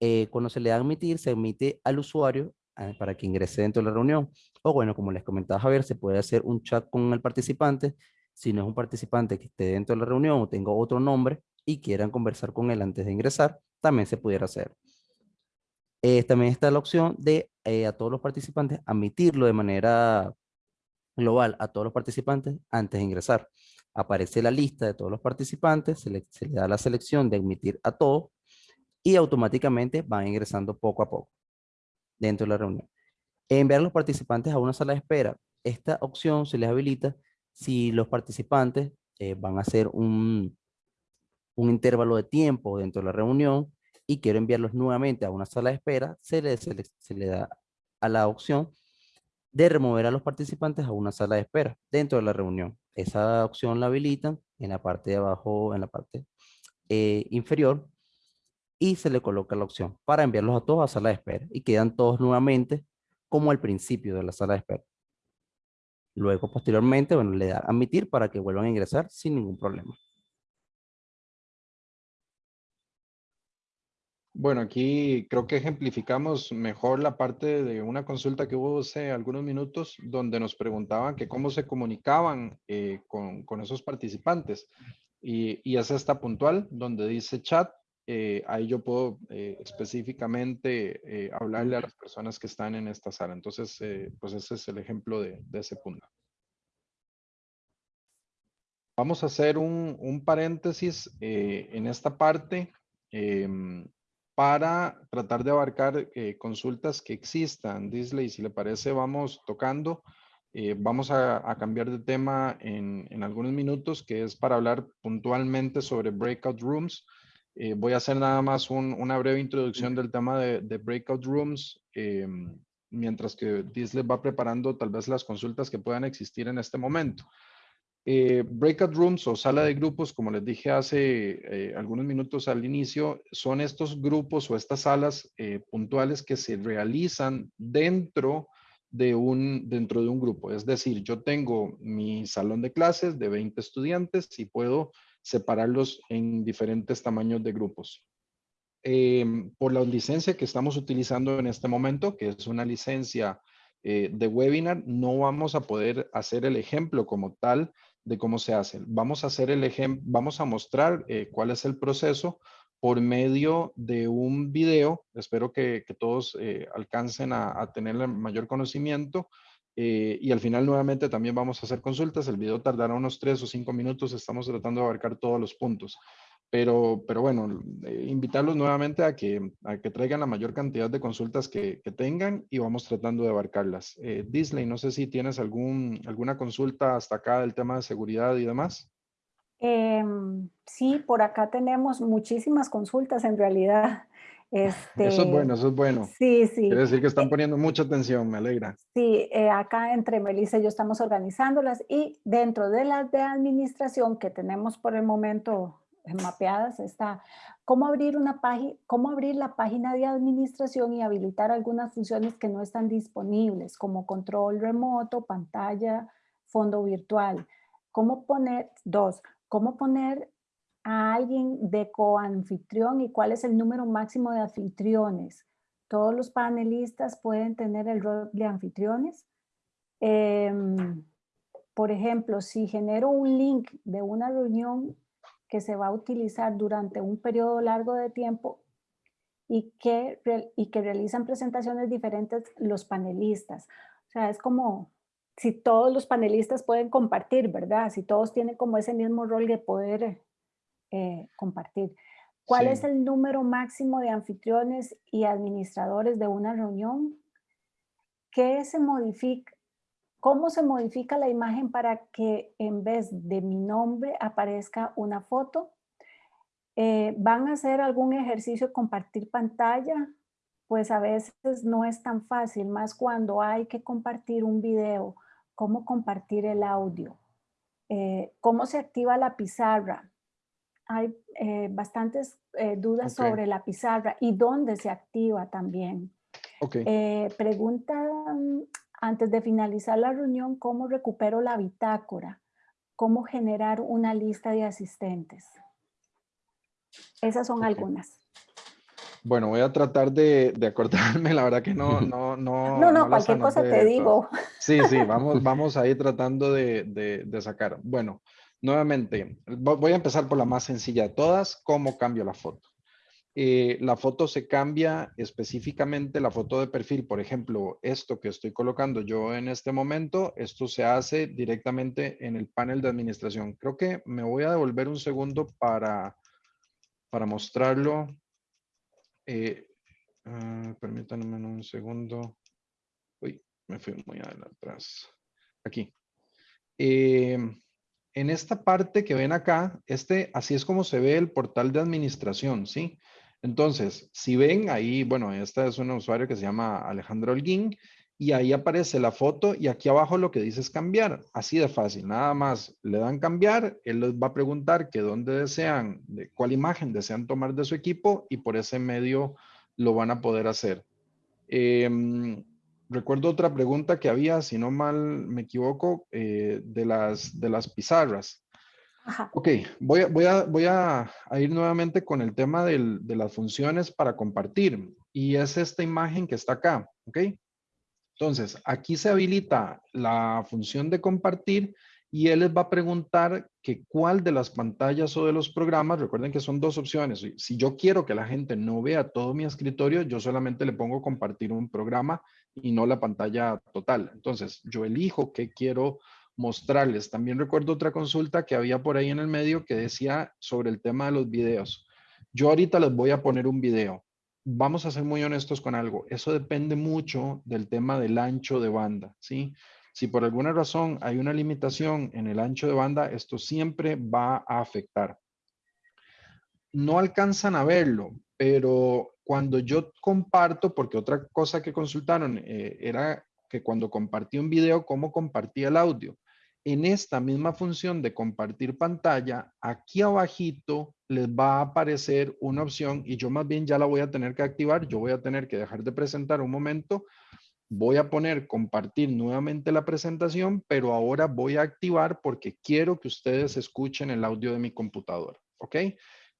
Eh, cuando se le da admitir, se admite al usuario ah, para que ingrese dentro de la reunión. O bueno, como les comentaba Javier, se puede hacer un chat con el participante. Si no es un participante que esté dentro de la reunión o tenga otro nombre y quieran conversar con él antes de ingresar, también se pudiera hacer. Eh, también está la opción de eh, a todos los participantes admitirlo de manera global a todos los participantes antes de ingresar. Aparece la lista de todos los participantes, se le, da la selección de admitir a todos y automáticamente van ingresando poco a poco dentro de la reunión. Enviar a los participantes a una sala de espera. Esta opción se les habilita si los participantes eh, van a hacer un, un intervalo de tiempo dentro de la reunión y quiero enviarlos nuevamente a una sala de espera, se le, se le, da a la opción de remover a los participantes a una sala de espera dentro de la reunión. Esa opción la habilitan en la parte de abajo, en la parte eh, inferior, y se le coloca la opción para enviarlos a todos a sala de espera y quedan todos nuevamente como al principio de la sala de espera. Luego, posteriormente, bueno, le da admitir para que vuelvan a ingresar sin ningún problema. Bueno, aquí creo que ejemplificamos mejor la parte de una consulta que hubo hace algunos minutos donde nos preguntaban que cómo se comunicaban eh, con, esos participantes. Y, y, es esta puntual donde dice chat. Eh, ahí yo puedo eh, específicamente hablarle a las personas que están en esta sala. Entonces, pues ese es el ejemplo de, de ese punto. Vamos a hacer un, un paréntesis en esta parte. Em, para tratar de abarcar eh, consultas que existan. Disley, si le parece, vamos tocando. Eh, vamos a, cambiar de tema en, algunos minutos, que es para hablar puntualmente sobre breakout rooms. Eh, voy a hacer nada más una breve introducción del tema de, de breakout rooms, mientras que Disley va preparando tal vez las consultas que puedan existir en este momento. Eh, breakout rooms o sala de grupos, como les dije hace eh, algunos minutos al inicio, son estos grupos o estas salas eh, puntuales que se realizan dentro de, un, dentro de un grupo. Es decir, yo tengo mi salón de clases de 20 estudiantes y puedo separarlos en diferentes tamaños de grupos. por la licencia que estamos utilizando en este momento, que es una licencia de webinar, no vamos a poder hacer el ejemplo como tal de cómo se hace. Vamos a hacer el ejemplo, vamos a mostrar eh, cuál es el proceso por medio de un video. Espero que, todos eh, alcancen a, tener mayor conocimiento. Eh, y al final nuevamente también vamos a hacer consultas. El video tardará unos tres o cinco minutos. Estamos tratando de abarcar todos los puntos. Pero, pero bueno, eh, invitarlos nuevamente a que, a que traigan la mayor cantidad de consultas que, que tengan y vamos tratando de abarcarlas. Eh, Disney, no sé si tienes algún, alguna consulta hasta acá del tema de seguridad y demás. Em, sí, por acá tenemos muchísimas consultas en realidad. [LAUGHS] Este, eso es bueno, eso es bueno. Sí, sí. Quiere decir que están eh, poniendo mucha atención, me alegra. Sí, acá entre Melissa y yo estamos organizándolas y dentro de las de administración que tenemos por el momento mapeadas está cómo abrir una página, cómo abrir la página de administración y habilitar algunas funciones que no están disponibles, como control remoto, pantalla, fondo virtual. Cómo poner, dos, cómo poner a alguien de coanfitrión y cuál es el número máximo de anfitriones. Todos los panelistas pueden tener el rol de anfitriones. Em, por ejemplo, si genero un link de una reunión que se va a utilizar durante un periodo largo de tiempo y que, y que realizan presentaciones diferentes los panelistas. O sea, es como si todos los panelistas pueden compartir, ¿verdad? Si todos tienen como ese mismo rol de poder eh, compartir. ¿Cuál es el número máximo de anfitriones y administradores de una reunión? ¿Qué se modifica? ¿Cómo se modifica la imagen para que en vez de mi nombre aparezca una foto? Eh, ¿Van a hacer algún ejercicio compartir pantalla? Pues a veces no es tan fácil, más cuando hay que compartir un video. ¿Cómo compartir el audio? Eh, ¿Cómo se activa la pizarra? Hay eh, bastantes dudas sobre la pizarra y dónde se activa también. Okay. pregunta antes de finalizar la reunión, ¿cómo recupero la bitácora? ¿Cómo generar una lista de asistentes? Esas son algunas. Bueno, voy a tratar de, acordarme, la verdad que no, [LAUGHS] no, no. No, no, cualquier cosa te digo. Sí, sí, [LAUGHS] vamos, vamos a ir tratando de, de, sacar. Bueno, nuevamente, voy a empezar por la más sencilla de todas, ¿cómo cambio la foto? Eh, la foto se cambia específicamente, la foto de perfil, por ejemplo, esto que estoy colocando yo en este momento, esto se hace directamente en el panel de administración. Creo que me voy a devolver un segundo para, para mostrarlo. Eh, ah, permítanme un segundo. Uy, me fui muy atrás. Aquí. Eh, en esta parte que ven acá, este, así es como se ve el portal de administración, ¿sí? Entonces, si ven ahí, bueno, esta es un usuario que se llama Alejandro Holguín y ahí aparece la foto y aquí abajo lo que dice es cambiar. Así de fácil, nada más le dan cambiar, él les va a preguntar que dónde desean, de cuál imagen desean tomar de su equipo y por ese medio lo van a poder hacer. Em, recuerdo otra pregunta que había, si no mal me equivoco, eh, de, las, de las pizarras. Ok, voy, a, voy, a, voy a, ir nuevamente con el tema de las funciones para compartir. Y es esta imagen que está acá, ¿ok? Entonces, aquí se habilita la función de compartir y él les va a preguntar que cuál de las pantallas o de los programas, recuerden que son dos opciones. Si yo quiero que la gente no vea todo mi escritorio, yo solamente le pongo compartir un programa y no la pantalla total. Entonces, yo elijo qué quiero mostrarles. También recuerdo otra consulta que había por ahí en el medio que decía sobre el tema de los videos. Yo ahorita les voy a poner un video vamos a ser muy honestos con algo. Eso depende mucho del tema del ancho de banda, ¿sí? Si por alguna razón hay una limitación en el ancho de banda, esto siempre va a afectar. No alcanzan a verlo, pero cuando yo comparto, porque otra cosa que consultaron eh, era que cuando compartí un video, ¿cómo compartía el audio? En esta misma función de compartir pantalla, aquí abajito les va a aparecer una opción y yo más bien ya la voy a tener que activar. Yo voy a tener que dejar de presentar un momento. Voy a poner compartir nuevamente la presentación, pero ahora voy a activar porque quiero que ustedes escuchen el audio de mi computadora. ¿Ok?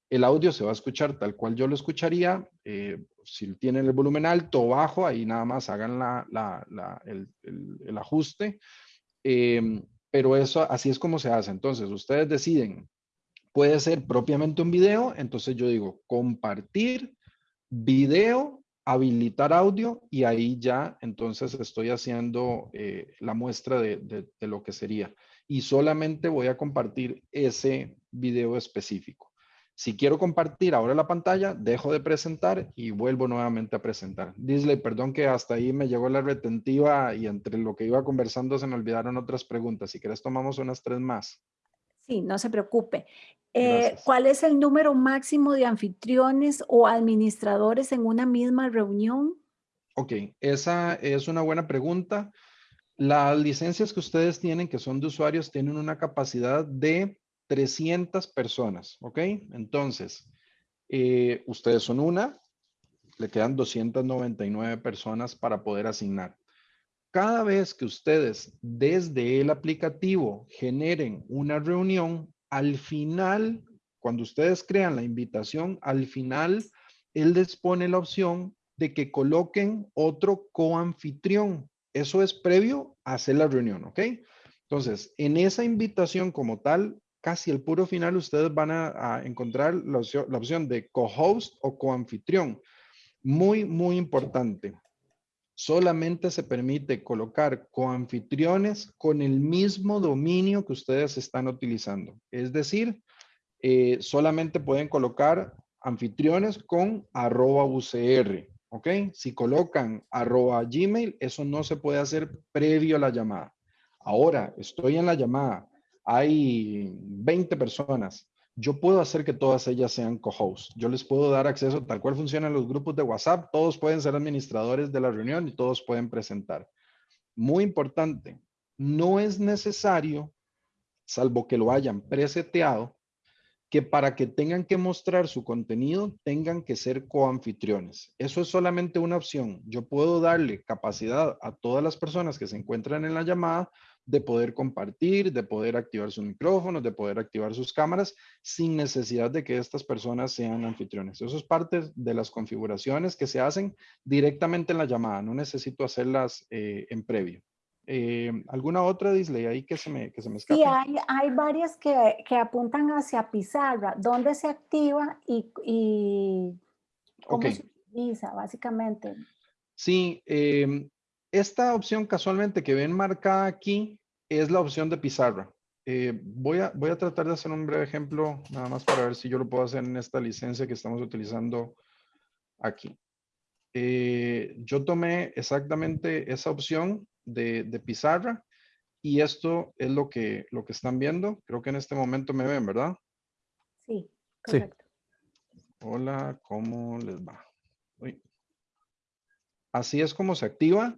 El audio se va a escuchar tal cual yo lo escucharía. Eh, si tienen el volumen alto o bajo, ahí nada más hagan el, ajuste. Em, pero eso así es como se hace. Entonces, ustedes deciden, puede ser propiamente un video, entonces yo digo compartir video, habilitar audio y ahí ya entonces estoy haciendo eh, la muestra de, de lo que sería. Y solamente voy a compartir ese video específico. Si quiero compartir ahora la pantalla, dejo de presentar y vuelvo nuevamente a presentar. Disley, perdón que hasta ahí me llegó la retentiva y entre lo que iba conversando se me olvidaron otras preguntas. Si quieres tomamos unas tres más. Sí, no se preocupe. Eh, ¿Cuál es el número máximo de anfitriones o administradores en una misma reunión? Ok, esa es una buena pregunta. Las licencias que ustedes tienen, que son de usuarios, tienen una capacidad de 300 personas, ¿ok? Entonces, eh, ustedes son una, le quedan 299 personas para poder asignar. Cada vez que ustedes desde el aplicativo generen una reunión, al final, cuando ustedes crean la invitación, al final, él les pone la opción de que coloquen otro coanfitrión. Eso es previo a hacer la reunión, ¿ok? Entonces, en esa invitación como tal, casi el puro final ustedes van a, encontrar la opción, de co-host o co-anfitrión. Muy, muy importante. Solamente se permite colocar coanfitriones con el mismo dominio que ustedes están utilizando. Es decir, eh, solamente pueden colocar anfitriones con arroba UCR. ¿Ok? Si colocan arroba Gmail, eso no se puede hacer previo a la llamada. Ahora, estoy en la llamada hay 20 personas. Yo puedo hacer que todas ellas sean co-hosts. Yo les puedo dar acceso tal cual funcionan los grupos de WhatsApp. Todos pueden ser administradores de la reunión y todos pueden presentar. Muy importante, no es necesario, salvo que lo hayan preseteado, que para que tengan que mostrar su contenido tengan que ser coanfitriones. Eso es solamente una opción. Yo puedo darle capacidad a todas las personas que se encuentran en la llamada de poder compartir, de poder activar sus micrófonos, de poder activar sus cámaras sin necesidad de que estas personas sean anfitriones. Eso es parte de las configuraciones que se hacen directamente en la llamada. No necesito hacerlas eh, en previo. Eh, ¿Alguna otra, Disley, ahí que se me, que se me escapa? Sí, hay, hay varias que, que, apuntan hacia pizarra. ¿Dónde se activa y, y cómo se utiliza, básicamente? Sí, eh, esta opción casualmente que ven marcada aquí es la opción de pizarra. Eh, voy, a, voy a tratar de hacer un breve ejemplo, nada más para ver si yo lo puedo hacer en esta licencia que estamos utilizando aquí. Eh, yo tomé exactamente esa opción de, de, pizarra y esto es lo que, lo que están viendo. Creo que en este momento me ven, ¿verdad? Sí, correcto. Hola, ¿cómo les va? Así es como se activa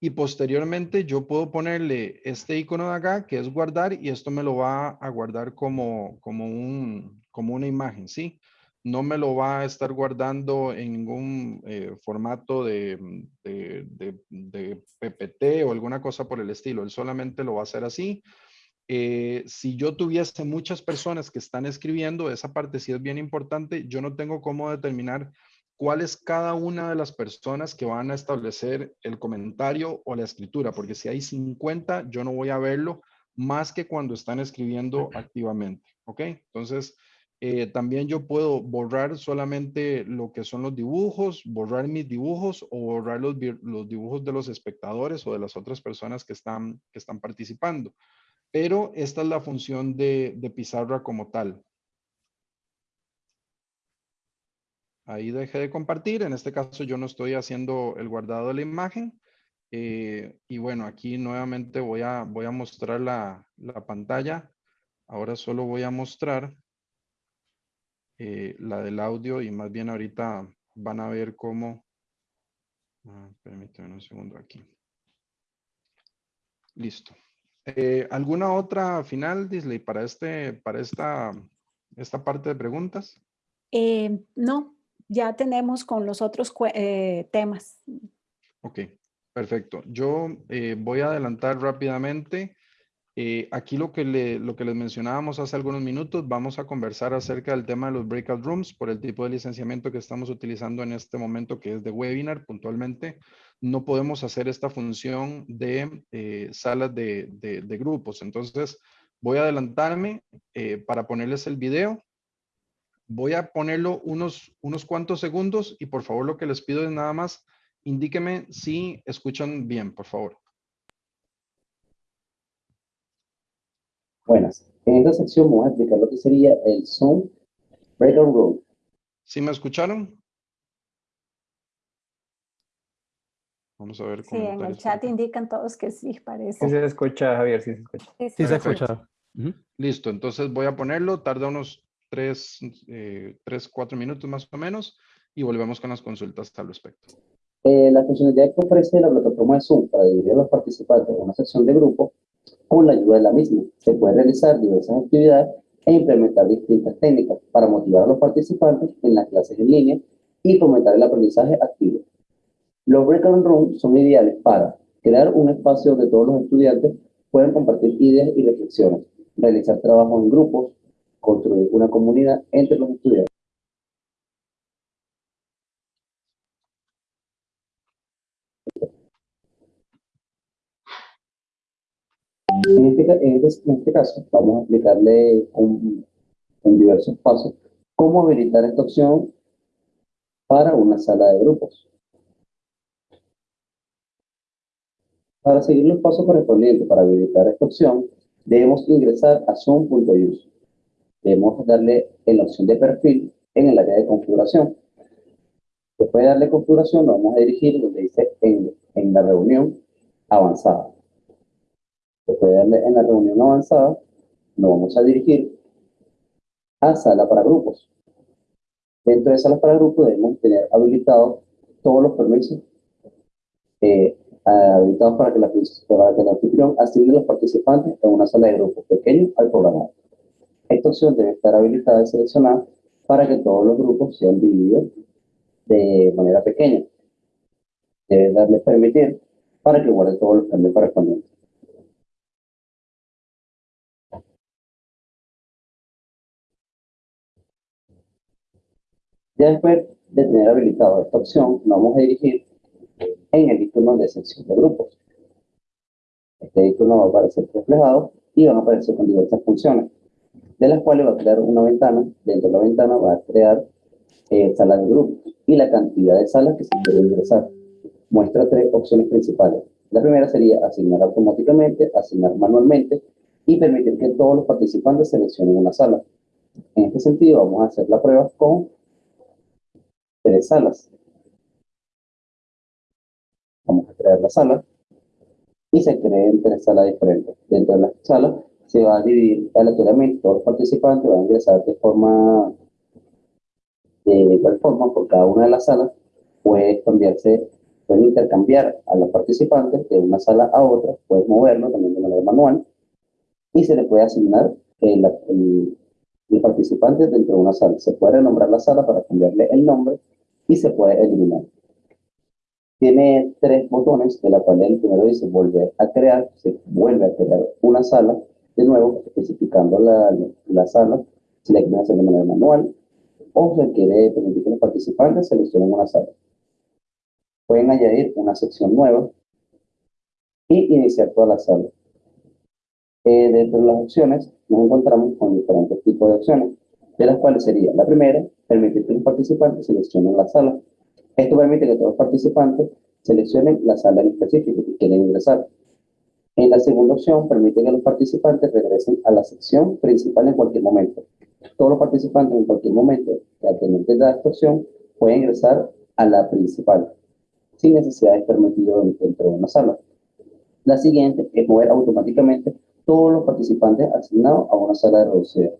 y posteriormente yo puedo ponerle este icono de acá que es guardar y esto me lo va a guardar como, como, un, como una imagen, ¿sí? No me lo va a estar guardando en ningún eh, formato de, de, de, PPT o alguna cosa por el estilo. Él solamente lo va a hacer así. Eh, si yo tuviese muchas personas que están escribiendo, esa parte sí es bien importante, yo no tengo cómo determinar cuál es cada una de las personas que van a establecer el comentario o la escritura, porque si hay 50, yo no voy a verlo más que cuando están escribiendo activamente, ¿ok? Entonces, eh, también yo puedo borrar solamente lo que son los dibujos, borrar mis dibujos o borrar los, los dibujos de los espectadores o de las otras personas que están, que están participando. Pero esta es la función de, de pizarra como tal. Ahí dejé de compartir. En este caso yo no estoy haciendo el guardado de la imagen. Eh, y bueno, aquí nuevamente voy a, voy a mostrar la, la pantalla. Ahora solo voy a mostrar eh, la del audio y más bien ahorita van a ver cómo... Ah, permítanme un segundo aquí. Listo. Eh, ¿Alguna otra final, Disley, para, este, para esta, esta parte de preguntas? no, ya tenemos con los otros eh, temas. Ok, perfecto. Yo eh, voy a adelantar rápidamente. Eh, aquí lo que, le, lo que les mencionábamos hace algunos minutos, vamos a conversar acerca del tema de los breakout rooms por el tipo de licenciamiento que estamos utilizando en este momento, que es de webinar puntualmente. No podemos hacer esta función de salas de, grupos. Entonces, voy a adelantarme para ponerles el video Voy a ponerlo unos, unos cuantos segundos y por favor lo que les pido es nada más, indíqueme si escuchan bien, por favor. Buenas. En esta sección vamos a explicar lo que sería el Zoom Breakout Room. ¿Sí me escucharon? Vamos a ver. Sí, en el chat indican todos que sí, parece. Sí se escucha, Javier, sí se escucha. Sí, se escucha. Listo, entonces voy a ponerlo, tarda unos tres, eh, tres, cuatro minutos más o menos y volvemos con las consultas al respecto. Eh, la funcionalidad que ofrece la plataforma de Zoom para dividir a los participantes en una sección de grupo con la ayuda de la misma. Se puede realizar diversas actividades e implementar distintas técnicas para motivar a los participantes en las clases en línea y fomentar el aprendizaje activo. Los breakout rooms son ideales para crear un espacio donde todos los estudiantes pueden compartir ideas y reflexiones, realizar trabajos en grupos, construir una comunidad entre los estudiantes. En este, este, este, caso, vamos a explicarle con, diversos pasos cómo habilitar esta opción para una sala de grupos. Para seguir los pasos correspondientes para habilitar esta opción, debemos ingresar a zoom.use debemos darle en la opción de perfil en el área de configuración. Después de darle configuración, nos vamos a dirigir donde dice en, en la reunión avanzada. Después de darle en la reunión avanzada, nos vamos a dirigir a sala para grupos. Dentro de sala para grupos debemos tener habilitados todos los permisos eh, habilitados para que, la, el anfitrión asigne a los participantes en una sala de grupos pequeño al programador. Esta opción debe estar habilitada y seleccionada para que todos los grupos sean divididos de manera pequeña. Debe darle permitir para que guarde todos los cambios correspondientes. Ya después de tener habilitado esta opción, nos vamos a dirigir en el icono de sección de grupos. Este icono va a aparecer reflejado y van a aparecer con diversas funciones de las cuales va a crear una ventana. Dentro de la ventana va a crear eh, salas de grupos y la cantidad de salas que se quiere ingresar. Muestra tres opciones principales. La primera sería asignar automáticamente, asignar manualmente y permitir que todos los participantes seleccionen una sala. En este sentido, vamos a hacer la prueba con tres salas. Vamos a crear la sala y se creen tres salas diferentes. Dentro de las salas se va a dividir aleatoriamente, todos los participantes van a ingresar de forma De igual forma, por cada una de las salas puede cambiarse, pueden intercambiar a los participantes de una sala a otra, puedes moverlo también de manera manual y se le puede asignar el, el, participante dentro de una sala. Se puede renombrar la sala para cambiarle el nombre y se puede eliminar. Tiene tres botones, de la cual el primero dice volver a crear, se vuelve a crear una sala, de nuevo especificando la, la sala, si la quieren hacer de manera manual, o se quiere permitir que los participantes seleccionen una sala. Pueden añadir una sección nueva y iniciar toda la sala. Eh, dentro de las opciones nos encontramos con diferentes tipos de opciones, de las cuales sería la primera, permitir que los participantes seleccionen la sala. Esto permite que todos los participantes seleccionen la sala en específico que quieren ingresar. En la segunda opción, permite que los participantes regresen a la sección principal en cualquier momento. Todos los participantes en cualquier momento que tener de esta opción pueden ingresar a la principal, sin necesidad de estar metido dentro de una sala. La siguiente es mover automáticamente todos los participantes asignados a una sala de reducida.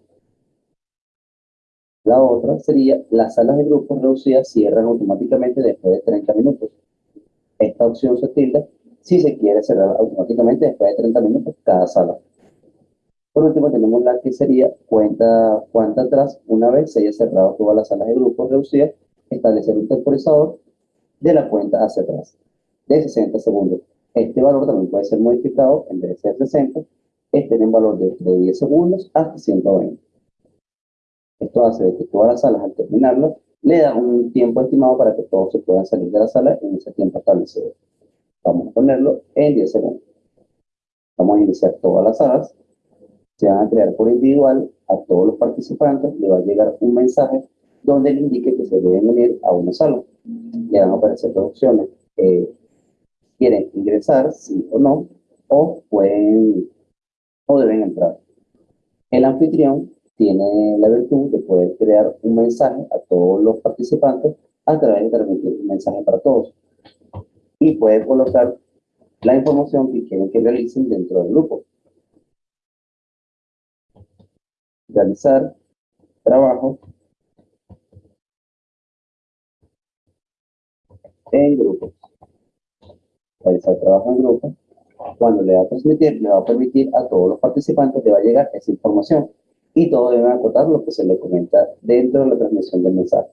La otra sería, las salas de grupos reducidas cierran automáticamente después de 30 minutos. Esta opción se tilda si se quiere cerrar automáticamente después de 30 minutos cada sala. Por último, tenemos la que sería cuenta, cuenta atrás una vez se haya cerrado todas las salas de grupos reducidas, establecer un temporizador de la cuenta hacia atrás de 60 segundos. Este valor también puede ser modificado en vez de ser 60 este en valor de, 10 segundos hasta 120. Esto hace que todas las salas al terminarlas le da un tiempo estimado para que todos se puedan salir de la sala en ese tiempo establecido. Vamos a ponerlo en 10 segundos. Vamos a iniciar todas las salas. Se van a crear por individual a todos los participantes. Le va a llegar un mensaje donde le indique que se deben unir a una sala. Le van a aparecer dos opciones. quieren ingresar, sí o no, o pueden o deben entrar. El anfitrión tiene la virtud de poder crear un mensaje a todos los participantes a través de transmitir un mensaje para todos. Y puede colocar la información que quieren que realicen dentro del grupo. Realizar trabajo en grupo. Realizar trabajo en grupo cuando le va a transmitir, le va a permitir a todos los participantes, le va a llegar esa información y todos deben acotar lo que se le comenta dentro de la transmisión del mensaje.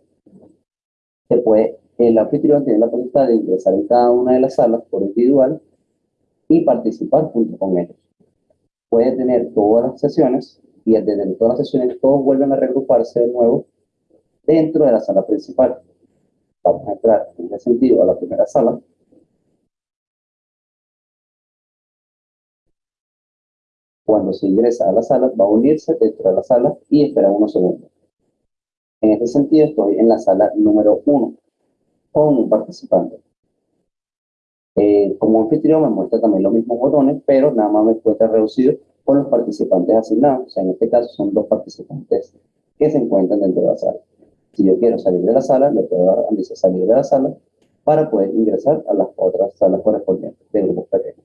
Se puede, el anfitrión tiene la posibilidad de ingresar en cada una de las salas por individual y participar junto con ellos. Puede tener todas las sesiones y desde todas las sesiones todos vuelven a regruparse de nuevo dentro de la sala principal. Vamos a entrar en ese sentido a la primera sala Cuando se ingresa a la sala, va a unirse dentro de la sala y espera unos segundos. En este sentido, estoy en la sala número 1 un participante. Eh, como anfitrión me muestra también los mismos botones, pero nada más me encuentra reducido con los participantes asignados. O sea, en este caso son dos participantes que se encuentran dentro de la sala. Si yo quiero salir de la sala, le puedo dar a salir de la sala para poder ingresar a las otras salas correspondientes del grupo pequeño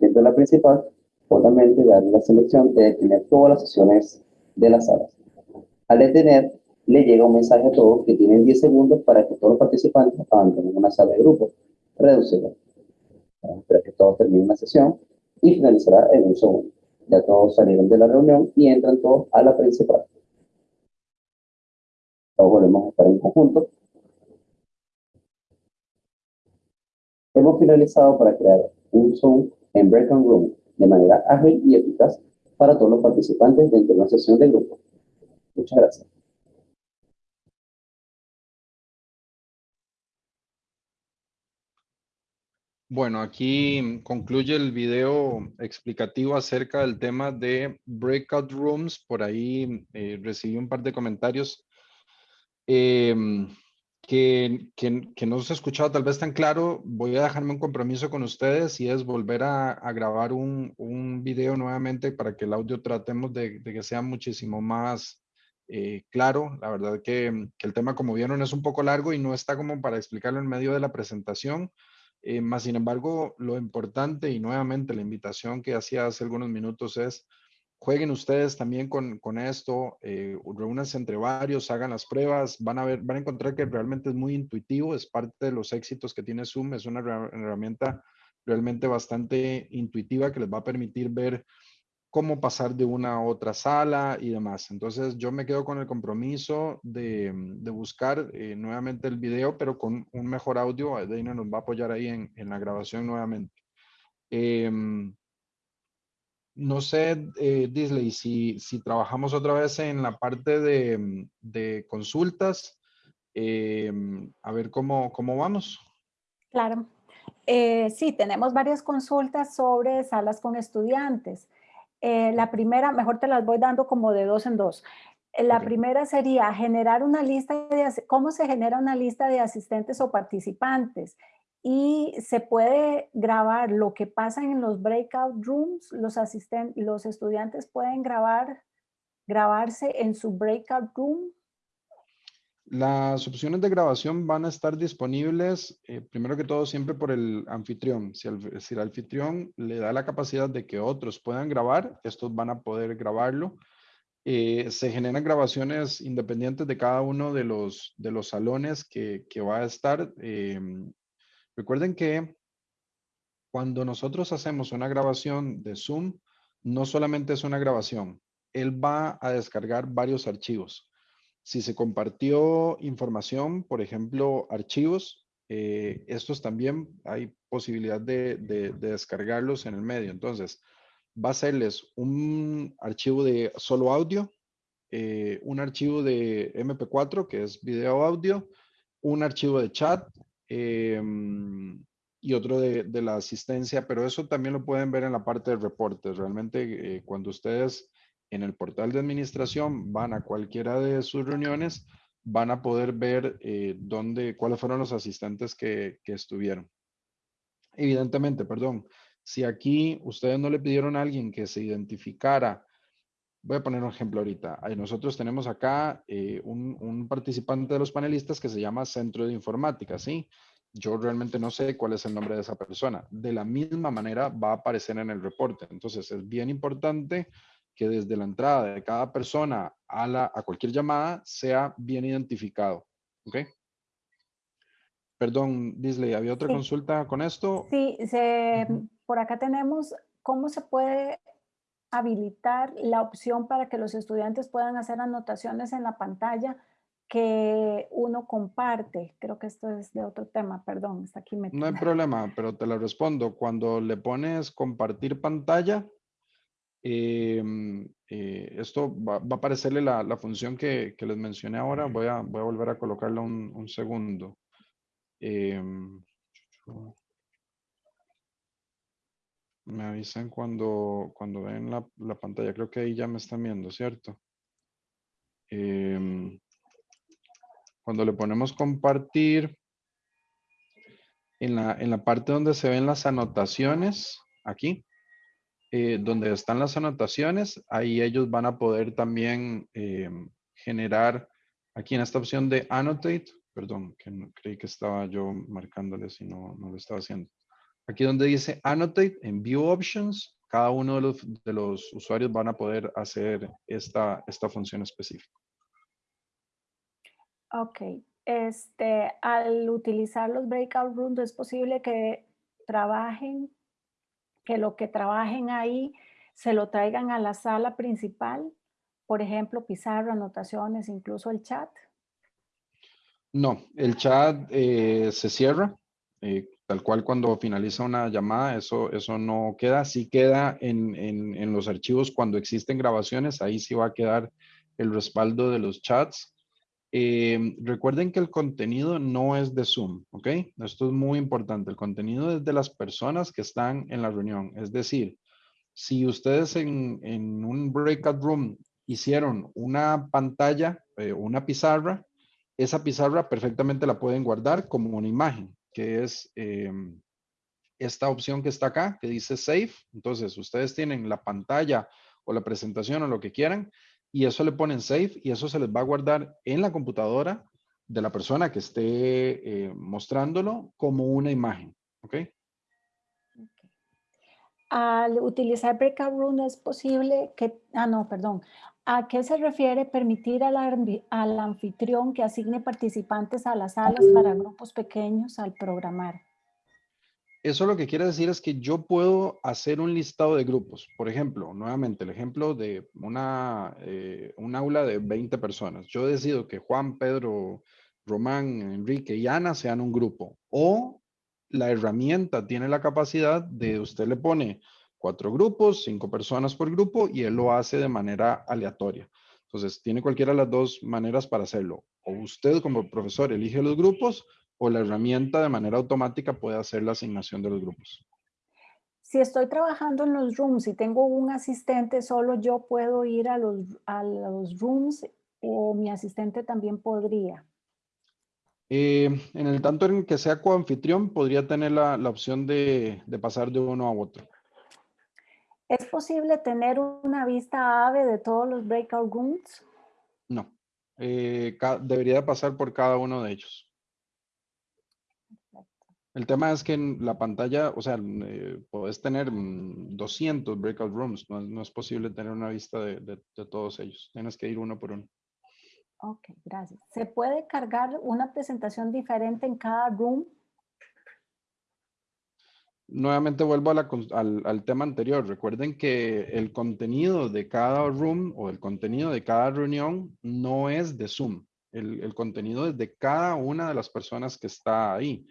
dentro de la principal, obviamente darle la selección de detener todas las sesiones de las salas. Al detener, le llega un mensaje a todos que tienen 10 segundos para que todos los participantes abandonen una sala de grupo. Reducirla. Espera que todos terminen la sesión y finalizará en un segundo. Ya todos salieron de la reunión y entran todos a la principal. Todos volvemos a estar en conjunto. Hemos finalizado para crear un Zoom en Breakout Room de manera ágil y eficaz para todos los participantes dentro de una sesión de grupo. Muchas gracias. Bueno, aquí concluye el video explicativo acerca del tema de Breakout Rooms. Por ahí eh, recibí un par de comentarios. Eh, que, que, no se ha escuchado tal vez tan claro, voy a dejarme un compromiso con ustedes y es volver a, grabar un, un, video nuevamente para que el audio tratemos de, que sea muchísimo más eh, claro. La verdad que, el tema, como vieron, es un poco largo y no está como para explicarlo en medio de la presentación. Eh, más sin embargo, lo importante y nuevamente la invitación que hacía hace algunos minutos es jueguen ustedes también con, con esto, eh, reúnanse entre varios, hagan las pruebas, van a ver, van a encontrar que realmente es muy intuitivo, es parte de los éxitos que tiene Zoom, es una herramienta realmente bastante intuitiva que les va a permitir ver cómo pasar de una a otra sala y demás. Entonces yo me quedo con el compromiso de, de buscar eh, nuevamente el video, pero con un mejor audio. Deina nos va a apoyar ahí en, en la grabación nuevamente. Em, no sé, eh, Disley, si, si trabajamos otra vez en la parte de, de consultas, em, a ver cómo, cómo vamos. Claro. Eh, sí, tenemos varias consultas sobre salas con estudiantes. Eh, la primera, mejor te las voy dando como de dos en dos. Eh, la primera sería generar una lista de, cómo se genera una lista de asistentes o participantes y se puede grabar lo que pasa en los breakout rooms, los asistentes, los estudiantes pueden grabar, grabarse en su breakout room las opciones de grabación van a estar disponibles, eh, primero que todo, siempre por el anfitrión. Si el, anfitrión le da la capacidad de que otros puedan grabar, estos van a poder grabarlo. Eh, se generan grabaciones independientes de cada uno de los, de los salones que, que va a estar. Em, recuerden que cuando nosotros hacemos una grabación de Zoom, no solamente es una grabación, él va a descargar varios archivos. Si se compartió información, por ejemplo, archivos, eh, estos también hay posibilidad de, descargarlos en el medio. Entonces, va a serles un archivo de solo audio, eh, un archivo de MP4, que es video audio, un archivo de chat em, y otro de, la asistencia, pero eso también lo pueden ver en la parte de reportes. Realmente, eh, cuando ustedes en el portal de administración, van a cualquiera de sus reuniones, van a poder ver eh, dónde, cuáles fueron los asistentes que, que, estuvieron. Evidentemente, perdón, si aquí ustedes no le pidieron a alguien que se identificara, voy a poner un ejemplo ahorita. Nosotros tenemos acá eh, un, un, participante de los panelistas que se llama Centro de Informática, ¿sí? Yo realmente no sé cuál es el nombre de esa persona. De la misma manera va a aparecer en el reporte. Entonces es bien importante que desde la entrada de cada persona a, la, a cualquier llamada sea bien identificado. ¿Ok? Perdón, Disley, ¿había otra consulta con esto? Sí, se, por acá tenemos cómo se puede habilitar la opción para que los estudiantes puedan hacer anotaciones en la pantalla que uno comparte. Creo que esto es de otro tema, perdón, está aquí metido. No hay problema, pero te lo respondo. Cuando le pones compartir pantalla, Em, eh, esto va, a aparecerle la, la función que, que, les mencioné ahora. Voy a, voy a volver a colocarla un, un segundo. Em, me avisan cuando, cuando ven la, la, pantalla. Creo que ahí ya me están viendo, ¿cierto? Em, cuando le ponemos compartir, en la, en la parte donde se ven las anotaciones, aquí, eh, donde están las anotaciones, ahí ellos van a poder también eh, generar aquí en esta opción de annotate, perdón, que creí que estaba yo marcándoles y no, no lo estaba haciendo. Aquí donde dice annotate en view options, cada uno de los, de los usuarios van a poder hacer esta, esta función específica. Ok, este, al utilizar los breakout rooms es posible que trabajen que lo que trabajen ahí se lo traigan a la sala principal, por ejemplo, pizarra, anotaciones, incluso el chat? No, el chat eh, se cierra, eh, tal cual cuando finaliza una llamada, eso, eso no queda, sí queda en, en, en, los archivos cuando existen grabaciones, ahí sí va a quedar el respaldo de los chats. Eh, recuerden que el contenido no es de Zoom, ¿ok? Esto es muy importante. El contenido es de las personas que están en la reunión. Es decir, si ustedes en, en un breakout room hicieron una pantalla, eh, una pizarra, esa pizarra perfectamente la pueden guardar como una imagen, que es eh, esta opción que está acá, que dice Save. Entonces, ustedes tienen la pantalla o la presentación o lo que quieran y eso le ponen save y eso se les va a guardar en la computadora de la persona que esté eh, mostrándolo como una imagen. ¿Ok? al utilizar breakout room es posible que, ah no, perdón, ¿a qué se refiere permitir al, al anfitrión que asigne participantes a las salas para grupos pequeños al programar? Eso lo que quiere decir es que yo puedo hacer un listado de grupos. Por ejemplo, nuevamente el ejemplo de una, eh, un aula de 20 personas. Yo decido que Juan, Pedro, Román, Enrique y Ana sean un grupo. O la herramienta tiene la capacidad de usted le pone cuatro grupos, cinco personas por grupo y él lo hace de manera aleatoria. Entonces, tiene cualquiera de las dos maneras para hacerlo. O usted como profesor elige los grupos o la herramienta de manera automática puede hacer la asignación de los grupos. Si estoy trabajando en los rooms y tengo un asistente, solo yo puedo ir a los, a los rooms o mi asistente también podría. Eh, en el tanto en que sea coanfitrión, podría tener la, la opción de, de, pasar de uno a otro. ¿Es posible tener una vista AVE de todos los breakout rooms? No. Eh, debería pasar por cada uno de ellos. El tema es que en la pantalla, o sea, eh, puedes tener 200 mm, breakout rooms. No, es posible tener una vista de, de, todos ellos. Tienes que ir uno por uno. Ok, gracias. ¿Se puede cargar una presentación diferente en cada room? Nuevamente vuelvo al, al, tema anterior. Recuerden que el contenido de cada room o el contenido de cada reunión no es de Zoom. El, el contenido es de cada una de las personas que está ahí.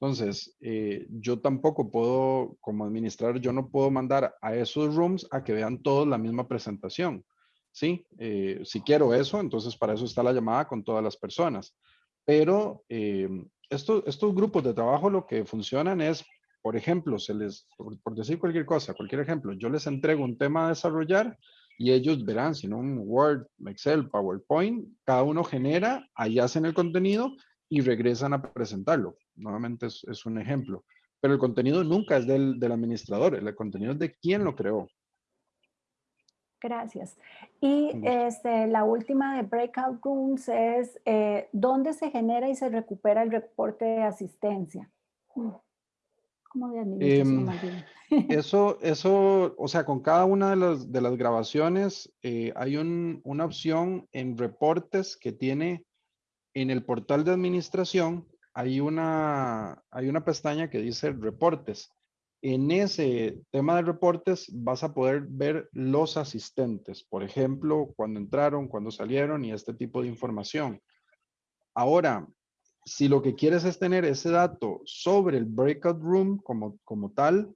Entonces, eh, yo tampoco puedo, como administrador, yo no puedo mandar a esos rooms a que vean todos la misma presentación. Sí, eh, si quiero eso, entonces para eso está la llamada con todas las personas. Pero eh, estos grupos de trabajo lo que funcionan es, por ejemplo, se les, por, decir cualquier cosa, cualquier ejemplo, yo les entrego un tema a desarrollar y ellos verán, si no un Word, Excel, PowerPoint, cada uno genera, ahí hacen el contenido y regresan a presentarlo. Nuevamente es, un ejemplo. Pero el contenido nunca es del, del, administrador, el contenido es de quien lo creó. Gracias. Y este, la última de Breakout Rooms es eh, ¿dónde se genera y se recupera el reporte de asistencia? Mm. ¿Cómo de administración em, [LAUGHS] Eso, eso, o sea, con cada una de las, de las grabaciones eh, hay un, una opción en reportes que tiene en el portal de administración hay una, hay una pestaña que dice reportes. En ese tema de reportes vas a poder ver los asistentes, por ejemplo, cuando entraron, cuando salieron y este tipo de información. Ahora, si lo que quieres es tener ese dato sobre el breakout room como, como tal,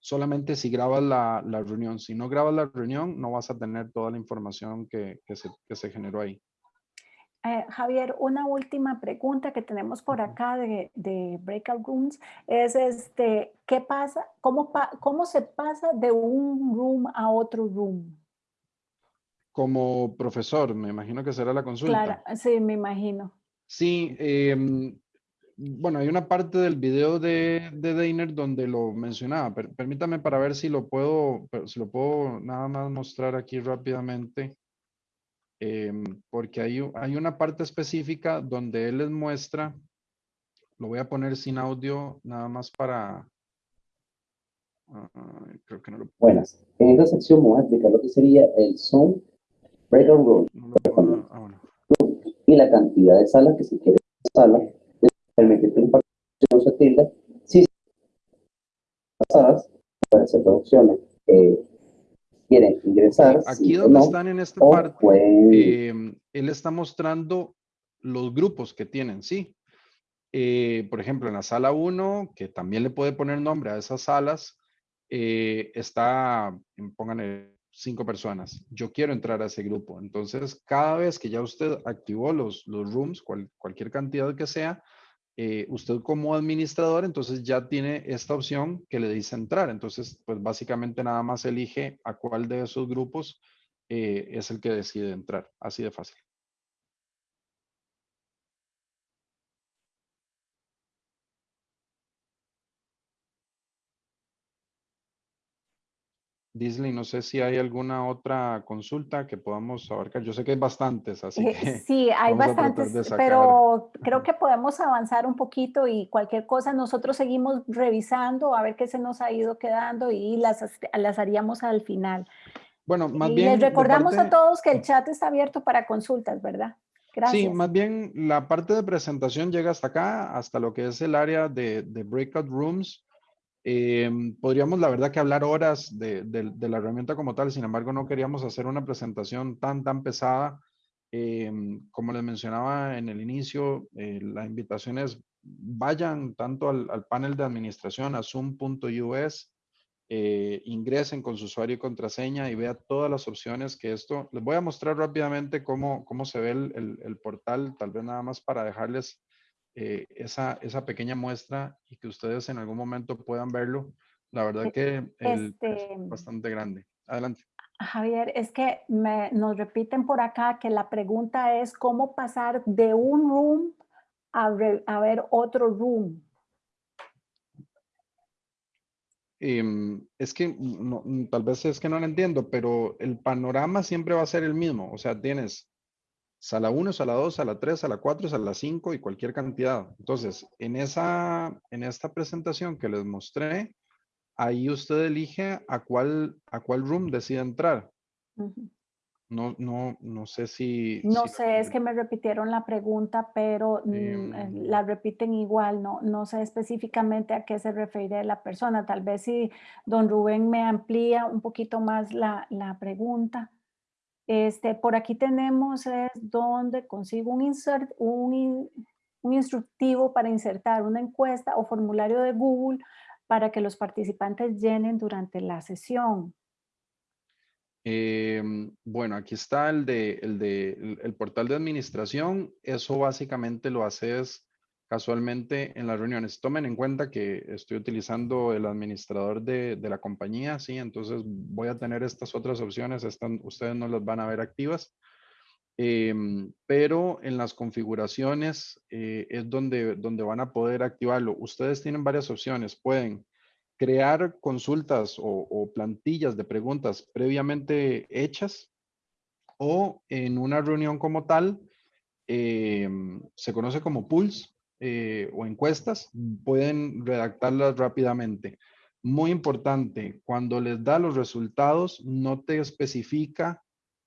solamente si grabas la, la reunión. Si no grabas la reunión, no vas a tener toda la información que, que, se, que se generó ahí. Eh, Javier, una última pregunta que tenemos por acá de, de, Breakout Rooms es, este, ¿qué pasa? Cómo, ¿Cómo se pasa de un room a otro room? Como profesor, me imagino que será la consulta. Claro, sí, me imagino. Sí, em, bueno, hay una parte del video de, de Dainer donde lo mencionaba. permítame para ver si lo puedo, si lo puedo nada más mostrar aquí rápidamente. Em, porque hay, hay una parte específica donde él les muestra, lo voy a poner sin audio nada más para... creo que no lo... Buenas, en esta sección vamos a explicar lo que sería el Zoom Breakout Room. Ah, y la cantidad de salas que se quiere sala permite que un se tilde si salas pueden ser dos opciones. Eh, quieren ingresar. Aquí donde están en esta parte, em, él está mostrando los grupos que tienen, sí. Eh, por ejemplo, en la sala 1, que también le puede poner nombre a esas salas, eh, está, pónganle cinco personas. Yo quiero entrar a ese grupo. Entonces, cada vez que ya usted activó los, los rooms, cualquier cantidad que sea, eh, usted como administrador, entonces ya tiene esta opción que le dice entrar. Entonces, pues básicamente nada más elige a cuál de esos grupos eh, es el que decide entrar. Así de fácil. Disley, no sé si hay alguna otra consulta que podamos abarcar. Yo sé que hay bastantes, así Eh, que Sí, [LAUGHS] hay bastantes, pero creo que podemos avanzar un poquito y cualquier cosa nosotros seguimos revisando a ver qué se nos ha ido quedando y las, las haríamos al final. Bueno, más y bien. les recordamos a todos que el chat está abierto para consultas, ¿verdad? Gracias. Sí, más bien la parte de presentación llega hasta acá, hasta lo que es el área de, de breakout rooms. Em, podríamos, la verdad, que hablar horas de, la herramienta como tal, sin embargo, no queríamos hacer una presentación tan, tan pesada. Em, como les mencionaba en el inicio, eh, la invitación es vayan tanto al, panel de administración, a zoom.us, eh, ingresen con su usuario y contraseña y vea todas las opciones que esto, les voy a mostrar rápidamente cómo, cómo se ve el portal, tal vez nada más para dejarles eh, esa, esa pequeña muestra y que ustedes en algún momento puedan verlo. La verdad que el, este- es bastante grande. Adelante. Javier, es que me- nos repiten por acá que la pregunta es cómo pasar de un room a, re- a ver otro room. Em, es que no- tal vez es que no lo entiendo, pero el panorama siempre va a ser el mismo. O sea, tienes sala 1, sala 2, sala 3, sala 4, sala 5 y cualquier cantidad. Entonces, en, esa, en esta presentación que les mostré, ahí usted elige a cuál, a cuál room decide entrar. No, no, no sé si... No si- sé, es que me repitieron la pregunta, pero mm, eh, Em. la repiten igual, no, no sé específicamente a qué se refiere la persona. Tal vez si don Rubén me amplía un poquito más la, la pregunta. Este, por aquí tenemos donde consigo un, instructivo para insertar una encuesta o formulario de Google para que los participantes llenen durante la sesión. Em, bueno, aquí está el de, el de el portal de administración. Eso básicamente lo haces casualmente en las reuniones. Tomen en cuenta que estoy utilizando el administrador de, de la compañía, ¿sí? Entonces voy a tener estas otras opciones. Están, ustedes no las van a ver activas. Em, pero en las configuraciones eh, es donde, donde van a poder activarlo. Ustedes tienen varias opciones. Pueden crear consultas o, o plantillas de preguntas previamente hechas o en una reunión como tal, em, se conoce como pools eh, o encuestas, pueden redactarlas rápidamente. Muy importante, cuando les da los resultados, no te especifica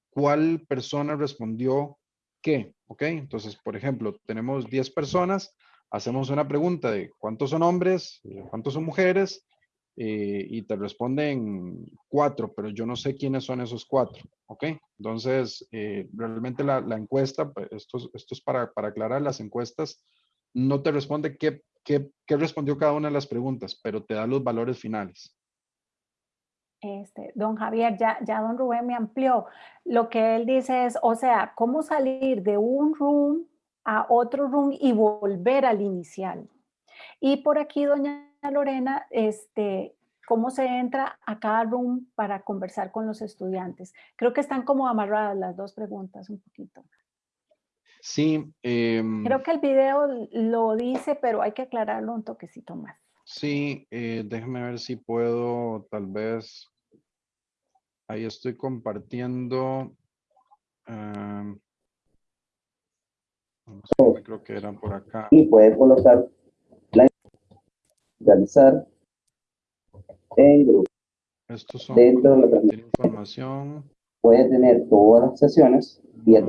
cuál persona respondió qué, ¿ok? Entonces, por ejemplo, tenemos 10 personas, hacemos una pregunta de cuántos son hombres, cuántos son mujeres, eh, y te responden cuatro, pero yo no sé quiénes son esos cuatro, ¿ok? Entonces, eh, realmente la, la encuesta, pues, esto, es- esto es para, para aclarar, las encuestas no te responde qué, qué, qué respondió cada una de las preguntas, pero te da los valores finales. Este, don Javier, ya, ya don Rubén me amplió. Lo que él dice es, o sea, cómo salir de un room a otro room y volver al inicial. Y por aquí, doña Lorena, este, cómo se entra a cada room para conversar con los estudiantes. Creo que están como amarradas las dos preguntas un poquito. Sí, em, Creo que el video lo dice, pero hay que aclararlo un toquecito más. sí, eh, déjame ver si puedo, tal vez, ahí estoy compartiendo. a ver, creo que era por acá. y puede colocar la realizar en grupo. Estos son Dentro de la información. Puede tener todas las sesiones y el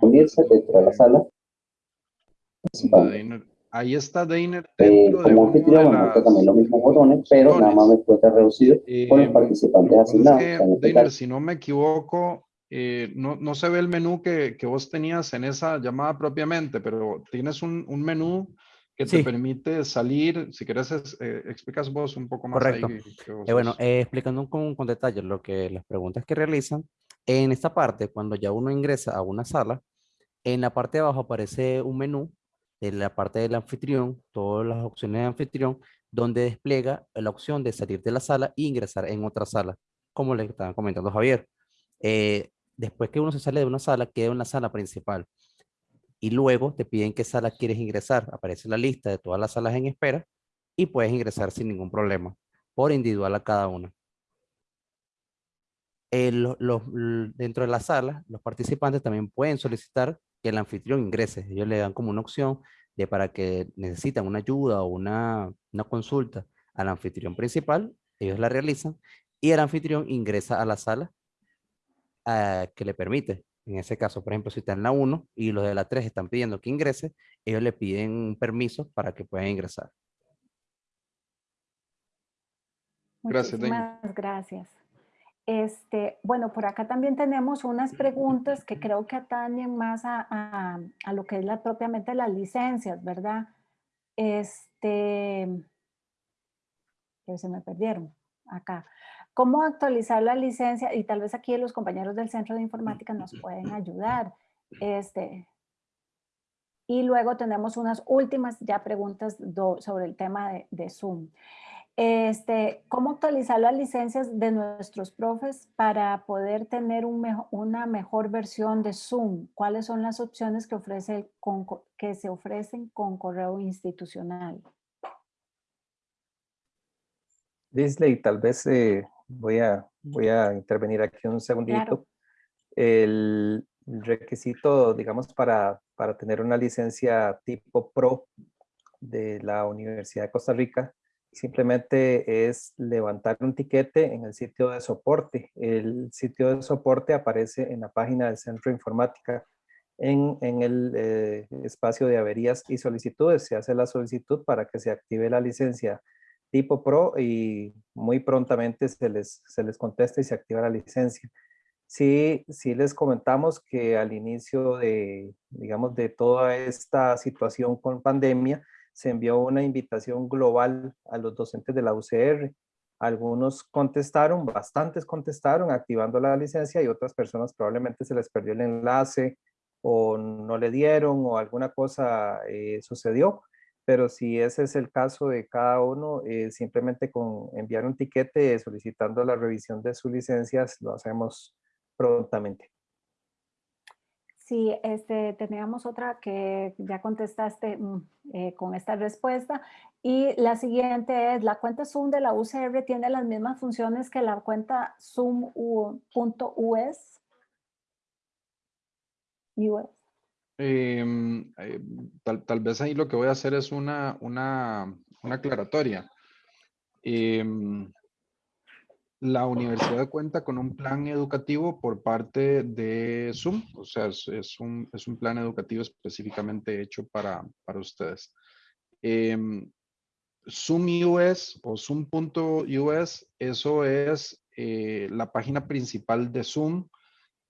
unirse dentro de la sala. de. Dainer. Ahí está Dainer Eh, de como de anfitrión, me muestra las también los mismos botones, pero nada más me cuesta reducido con los Eh, participantes que pasa es asignados. que, En este Dainer, caso, si no me equivoco, eh, no, no se ve el menú que, que vos tenías en esa llamada propiamente, pero tienes un, un menú que te Sí. permite salir. Si quieres, es- eh, explicas vos un poco más Correcto. ahí. que vos Eh, bueno, eh, explicando con, con detalle lo que las preguntas que realizan, en esta parte, cuando ya uno ingresa a una sala, en la parte de abajo aparece un menú en la parte del anfitrión, todas las opciones de anfitrión, donde despliega la opción de salir de la sala e ingresar en otra sala, como le estaba comentando Javier. Eh, después que uno se sale de una sala, queda en la sala principal. Y luego te piden qué sala quieres ingresar. Aparece la lista de todas las salas en espera y puedes ingresar sin ningún problema, por individual a cada una. Eh, los, dentro de la sala, los participantes también pueden solicitar que el anfitrión ingrese. Ellos le dan como una opción de para que necesitan una ayuda o una, una consulta al anfitrión principal, ellos la realizan y el anfitrión ingresa a la sala uh, que le permite. En ese caso, por ejemplo, si está en la 1 y los de la 3 están pidiendo que ingrese, ellos le piden un permiso para que puedan ingresar. Gracias, gracias. Este, bueno, por acá también tenemos unas preguntas que creo que atañen más a, a, lo que es la, propiamente las licencias, ¿verdad? Este, que se me perdieron acá. ¿Cómo actualizar la licencia? Y tal vez aquí los compañeros del Centro de Informática nos pueden ayudar. Este, y luego tenemos unas últimas ya preguntas sobre el tema de, de Zoom. Este, ¿Cómo actualizar las licencias de nuestros profes para poder tener un una mejor versión de Zoom? ¿Cuáles son las opciones que, ofrece con, que se ofrecen con correo institucional? Disley, tal vez eh, voy, a, voy a intervenir aquí un segundito. Claro. El requisito, digamos, para, para tener una licencia tipo PRO de la Universidad de Costa Rica simplemente es levantar un tiquete en el sitio de soporte. El sitio de soporte aparece en la página del Centro de Informática. En, en el eh, espacio de averías y solicitudes se hace la solicitud para que se active la licencia tipo Pro y muy prontamente se les, se les contesta y se activa la licencia. Sí, sí les comentamos que al inicio de, digamos, de toda esta situación con pandemia, se envió una invitación global a los docentes de la UCR. Algunos contestaron, bastantes contestaron activando la licencia y otras personas probablemente se les perdió el enlace o no le dieron o alguna cosa eh, sucedió. Pero si ese es el caso de cada uno, eh, simplemente con enviar un tiquete solicitando la revisión de sus licencias, lo hacemos prontamente. Sí, este, teníamos otra que ya contestaste mm, eh, con esta respuesta. Y la siguiente es, ¿la cuenta Zoom de la UCR tiene las mismas funciones que la cuenta Zoom.us? US. Em, eh, tal, tal, vez ahí lo que voy a hacer es una, una, una aclaratoria. La universidad cuenta con un plan educativo por parte de Zoom, o sea, es, un, es un, plan educativo específicamente hecho para, para ustedes. Eh, Zoom US o Zoom.us, eso es eh, la página principal de Zoom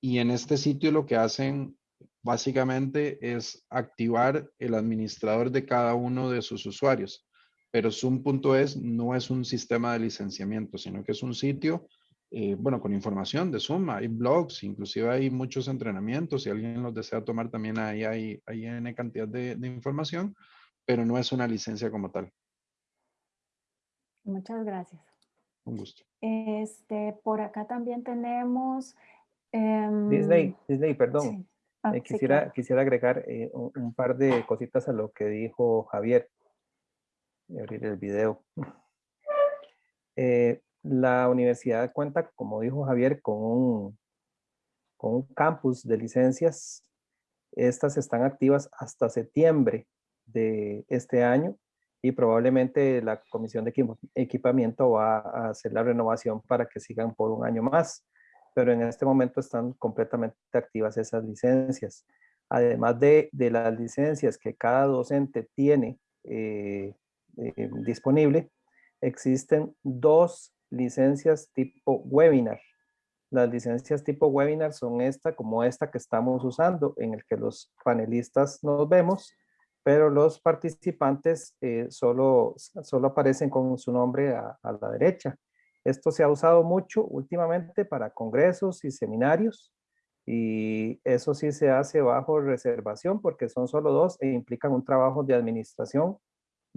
y en este sitio lo que hacen básicamente es activar el administrador de cada uno de sus usuarios pero Zoom.es no es un sistema de licenciamiento, sino que es un sitio, eh, bueno, con información de Zoom, hay blogs, inclusive hay muchos entrenamientos, si alguien los desea tomar también ahí hay, hay N cantidad de, de información, pero no es una licencia como tal. Muchas gracias. Un gusto. Este, por acá también tenemos... Um, Disney, Disney, perdón. Sí. Ah, eh, quisiera, sí, claro. quisiera agregar eh, un, un, par de cositas a lo que dijo Javier abrir el video. Eh, la universidad cuenta, como dijo Javier, con un, con un campus de licencias. Estas están activas hasta septiembre de este año y probablemente la comisión de equipamiento va a hacer la renovación para que sigan por un año más. Pero en este momento están completamente activas esas licencias. Además de, de las licencias que cada docente tiene eh, eh, disponible, existen dos licencias tipo webinar. Las licencias tipo webinar son esta, como esta que estamos usando, en el que los panelistas nos vemos, pero los participantes eh, solo, solo aparecen con su nombre a, a la derecha. Esto se ha usado mucho últimamente para congresos y seminarios, y eso sí se hace bajo reservación porque son solo dos e implican un trabajo de administración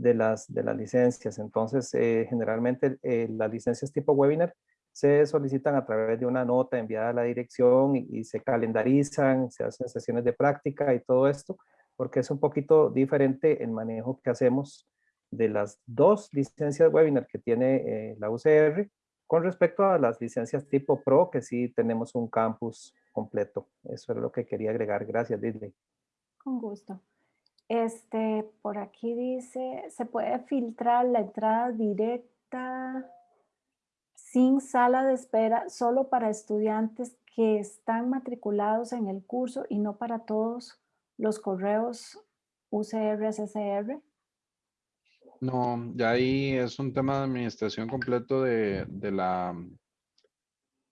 de las, de las licencias. Entonces, eh, generalmente eh, las licencias tipo webinar se solicitan a través de una nota enviada a la dirección y, se calendarizan, se hacen sesiones de práctica y todo esto, porque es un poquito diferente el manejo que hacemos de las dos licencias webinar que tiene eh, la UCR Con respecto a las licencias tipo Pro, que sí tenemos un campus completo. Eso es lo que quería agregar. Gracias, Disney. Con gusto. Este, por aquí dice, ¿se puede filtrar la entrada directa sin sala de espera solo para estudiantes que están matriculados en el curso y no para todos los correos UCR, SSR? No, ya ahí es un tema de administración completo de, la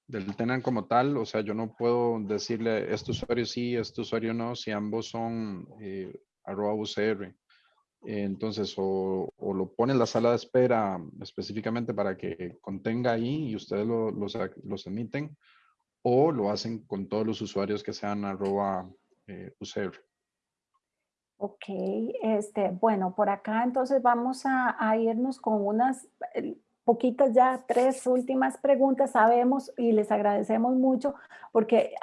del tenant como tal, o sea, yo no puedo decirle este usuario sí, este usuario no, si ambos son eh, arroba UCR. Entonces, o, lo pone en la sala de espera específicamente para que contenga ahí y ustedes lo, los, los, emiten, o lo hacen con todos los usuarios que sean arroba eh, UCR. Ok, este, bueno, por acá entonces vamos a, irnos con unas eh, poquitas ya, tres últimas preguntas. Sabemos y les agradecemos mucho porque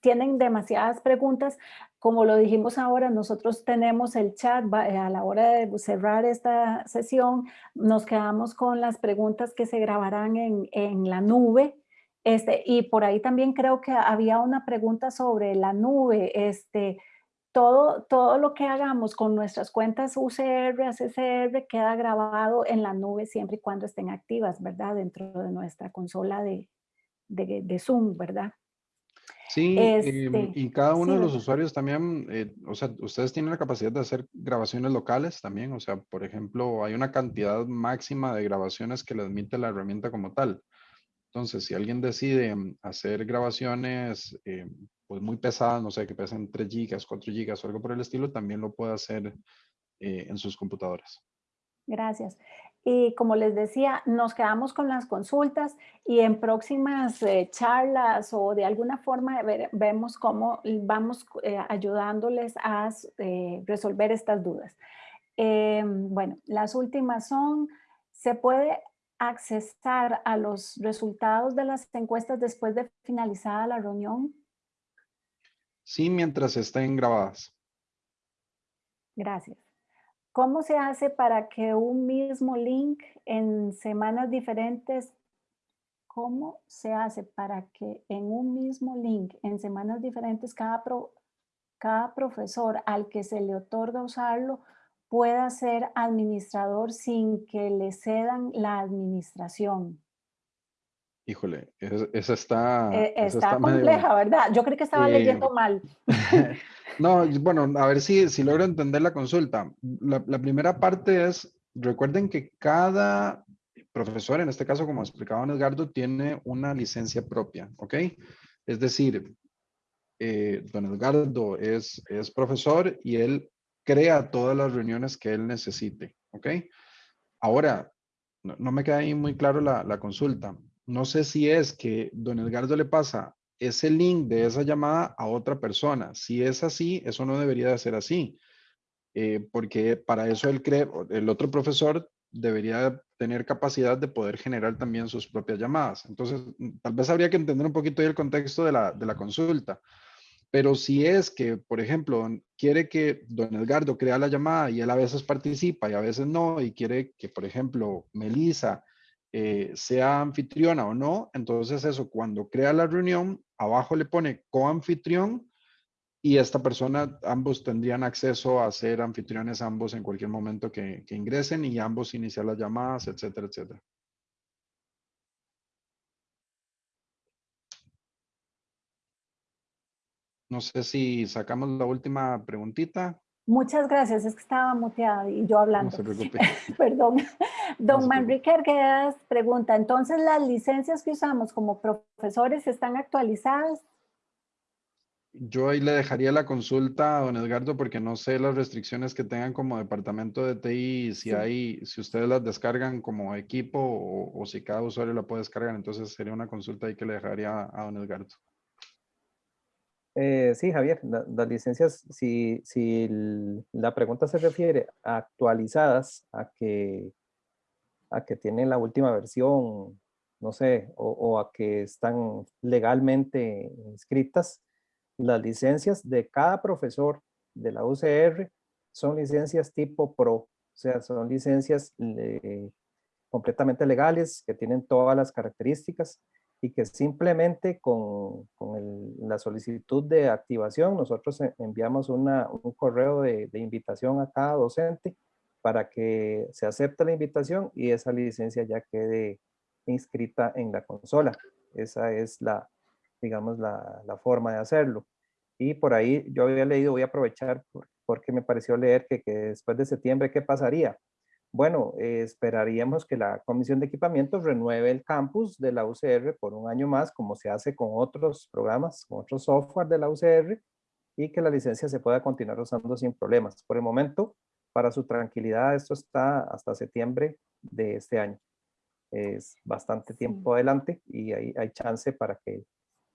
tienen demasiadas preguntas. Como lo dijimos ahora, nosotros tenemos el chat eh, a la hora de cerrar esta sesión. Nos quedamos con las preguntas que se grabarán en, en la nube. Este, y por ahí también creo que había una pregunta sobre la nube. Este, todo, todo lo que hagamos con nuestras cuentas UCR, ACCR queda grabado en la nube siempre y cuando estén activas, ¿verdad? Dentro de nuestra consola de, de, Zoom, ¿verdad? Sí, este, y cada uno de los usuarios también, eh, o sea, ustedes tienen la capacidad de hacer grabaciones locales también, o sea, por ejemplo, hay una cantidad máxima de grabaciones que le admite la herramienta como tal. Entonces, si alguien decide mm, hacer grabaciones eh, pues muy pesadas, no sé, que pesen 3 gigas, 4 gigas o algo por el estilo, también lo puede hacer eh, en sus computadoras. Gracias. Y como les decía, nos quedamos con las consultas y en próximas eh, charlas o de alguna forma vemos cómo vamos eh, ayudándoles a resolver estas dudas. bueno, las últimas son, ¿se puede accesar a los resultados de las encuestas después de finalizada la reunión? Sí, mientras estén grabadas. Gracias. ¿Cómo se hace para que un mismo link en semanas diferentes, cómo se hace para que en un mismo link en semanas diferentes cada, cada profesor al que se le otorga usarlo pueda ser administrador sin que le cedan la administración? Híjole, esa está... Eh, está, compleja, ¿verdad? Yo creo que estaba leyendo mal. [LAUGHS] no, bueno, a ver si, si logro entender la consulta. La, primera parte es, recuerden que cada profesor, en este caso como explicaba Edgardo, tiene una licencia propia, ¿ok? Es decir, eh, don Edgardo es, es profesor y él crea todas las reuniones que él necesite, ¿ok? Ahora, no, me queda ahí muy claro la, la consulta no sé si es que don Edgardo le pasa ese link de esa llamada a otra persona. Si es así, eso no debería de ser así. Eh, porque para eso el, otro profesor debería tener capacidad de poder generar también sus propias llamadas. Entonces, mm, tal vez habría que entender un poquito el contexto de la, de la consulta. Pero si es que, por ejemplo, quiere que don Edgardo crea la llamada y él a veces participa y a veces no, y quiere que, por ejemplo, Melissa eh, sea anfitriona o no, entonces eso, cuando crea la reunión, abajo le pone coanfitrión y esta persona, ambos tendrían acceso a ser anfitriones ambos en cualquier momento que, que ingresen y ambos iniciar las llamadas, etcétera, etcétera. No sé si sacamos la última preguntita. Muchas gracias, es que estaba muteada y yo hablando. No se preocupe. [LAUGHS] Perdón. Don Manrique Arguedas pregunta, entonces las licencias que usamos como profesores están actualizadas? Yo ahí le dejaría la consulta a don Edgardo porque no sé las restricciones que tengan como departamento de TI, si hay, si ustedes las descargan como equipo o, o, si cada usuario la puede descargar, entonces sería una consulta ahí que le dejaría a don Edgardo. Eh, sí, Javier, las licencias, si, la pregunta se refiere a actualizadas, a que, a tienen la última versión, no sé, o, a que están legalmente inscritas, las licencias de cada profesor de la UCR son licencias tipo PRO, o sea, son licencias completamente legales, que tienen todas las características y que simplemente con, la solicitud de activación nosotros enviamos un correo de, de, invitación a cada docente para que se acepte la invitación y esa licencia ya quede inscrita en la consola. Esa es la, digamos, la, la forma de hacerlo. Y por ahí yo había leído, voy a aprovechar porque me pareció leer que, que después de septiembre, ¿qué pasaría? Bueno, eh, esperaríamos que la Comisión de Equipamientos renueve el campus de la UCR por un año más, como se hace con otros programas, con otros software de la UCR, y que la licencia se pueda continuar usando sin problemas. Por el momento, para su tranquilidad, esto está hasta septiembre de este año. Es bastante tiempo adelante y hay, hay chance para que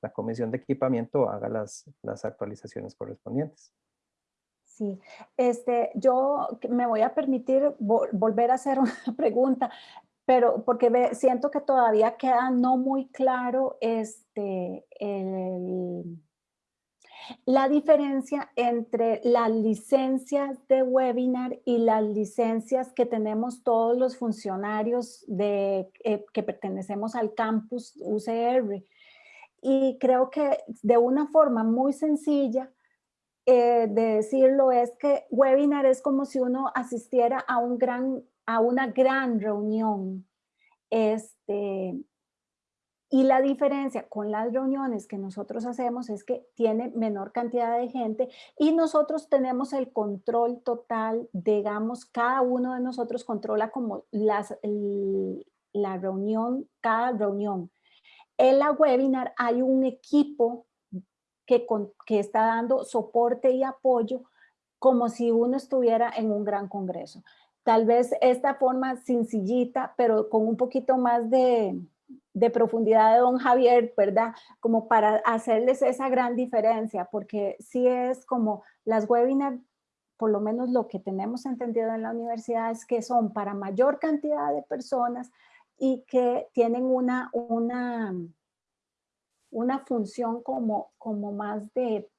la Comisión de Equipamiento haga las, las actualizaciones correspondientes. Sí, este, yo me voy a permitir volver a hacer [LAUGHS] una pregunta, pero porque siento que todavía queda no muy claro este, la diferencia entre las licencias de webinar y las licencias que tenemos todos los funcionarios de, eh, que pertenecemos al campus UCR. Y creo que de una forma muy sencilla, eh, de decirlo es que webinar es como si uno asistiera a, un gran, a una gran reunión. Este, y la diferencia con las reuniones que nosotros hacemos es que tiene menor cantidad de gente y nosotros tenemos el control total, digamos, cada uno de nosotros controla como las, la reunión, cada reunión. En la webinar hay un equipo que, está dando soporte y apoyo como si uno estuviera en un gran congreso. Tal vez esta forma sencillita, pero con un poquito más de, profundidad de don Javier, ¿verdad? Como para hacerles esa gran diferencia, porque sí es como las webinars, por lo menos lo que tenemos entendido en la universidad es que son para mayor cantidad de personas y que tienen una, una, una función como, como más de,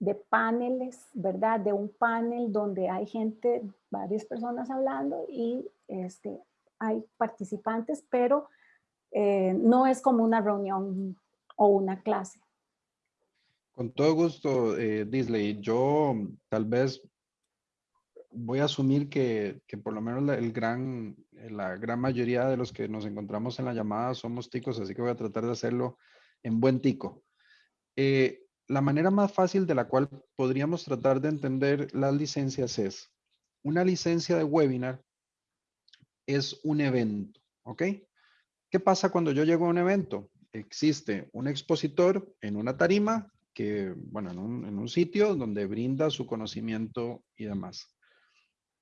de paneles, ¿verdad? De un panel donde hay gente, varias personas hablando y este, hay participantes, pero eh, no es como una reunión o una clase. Con todo gusto, eh, Disley. Yo tal vez voy a asumir que, que, por lo menos la, el gran, la gran mayoría de los que nos encontramos en la llamada somos ticos, así que voy a tratar de hacerlo en buen tico. Eh, la manera más fácil de la cual podríamos tratar de entender las licencias es, una licencia de webinar es un evento, ¿ok? ¿Qué pasa cuando yo llego a un evento? Existe un expositor en una tarima, que, bueno, en un, sitio donde brinda su conocimiento y demás.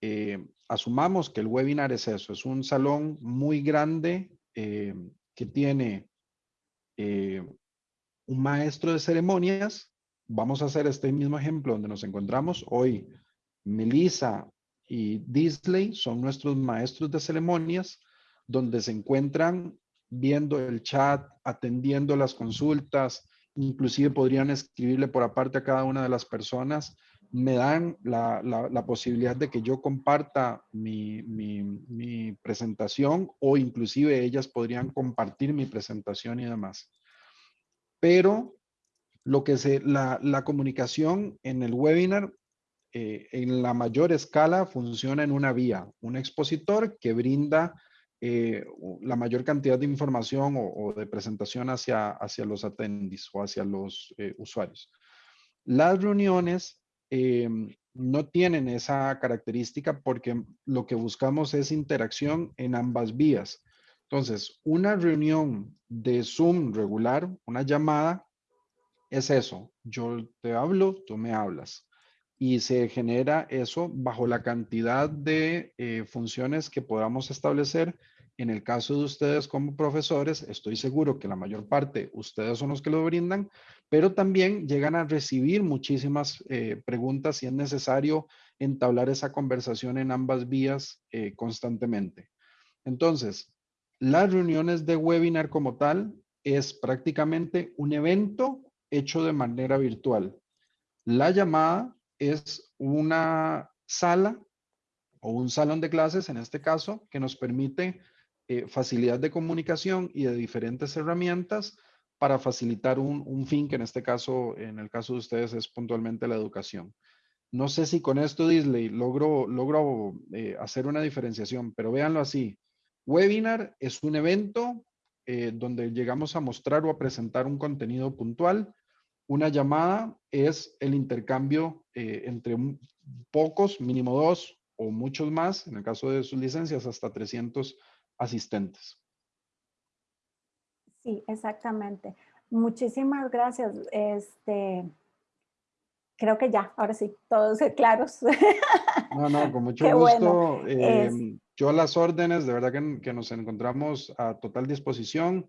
Eh, asumamos que el webinar es eso, es un salón muy grande eh, que tiene eh, un maestro de ceremonias, vamos a hacer este mismo ejemplo donde nos encontramos hoy. Melissa y Disley son nuestros maestros de ceremonias, donde se encuentran viendo el chat, atendiendo las consultas, inclusive podrían escribirle por aparte a cada una de las personas, me dan la, la, posibilidad de que yo comparta mi, mi, presentación o inclusive ellas podrían compartir mi presentación y demás pero lo que se, la, la comunicación en el webinar eh, en la mayor escala funciona en una vía, un expositor que brinda eh, la mayor cantidad de información o, de presentación hacia, hacia los attendees o hacia los eh, usuarios. Las reuniones no tienen esa característica porque lo que buscamos es interacción en ambas vías. Entonces, una reunión de Zoom regular, una llamada, es eso. Yo te hablo, tú me hablas. Y se genera eso bajo la cantidad de eh, funciones que podamos establecer. En el caso de ustedes como profesores, estoy seguro que la mayor parte ustedes son los que lo brindan, pero también llegan a recibir muchísimas eh, preguntas si es necesario entablar esa conversación en ambas vías eh, constantemente. Entonces, las reuniones de webinar como tal es prácticamente un evento hecho de manera virtual. La llamada es una sala o un salón de clases, en este caso, que nos permite eh, facilidad de comunicación y de diferentes herramientas para facilitar un, fin que en este caso, en el caso de ustedes, es puntualmente la educación. No sé si con esto, Disley, logro, logro eh, hacer una diferenciación, pero véanlo así. Webinar es un evento eh, donde llegamos a mostrar o a presentar un contenido puntual. Una llamada es el intercambio eh, entre pocos, mínimo dos o muchos más, en el caso de sus licencias, hasta 300 asistentes. Sí, exactamente. Muchísimas gracias. Este, creo que ya, ahora sí, todos [LAUGHS] claros. No, no, con mucho gusto. Em, yo las órdenes, de verdad que, nos encontramos a total disposición.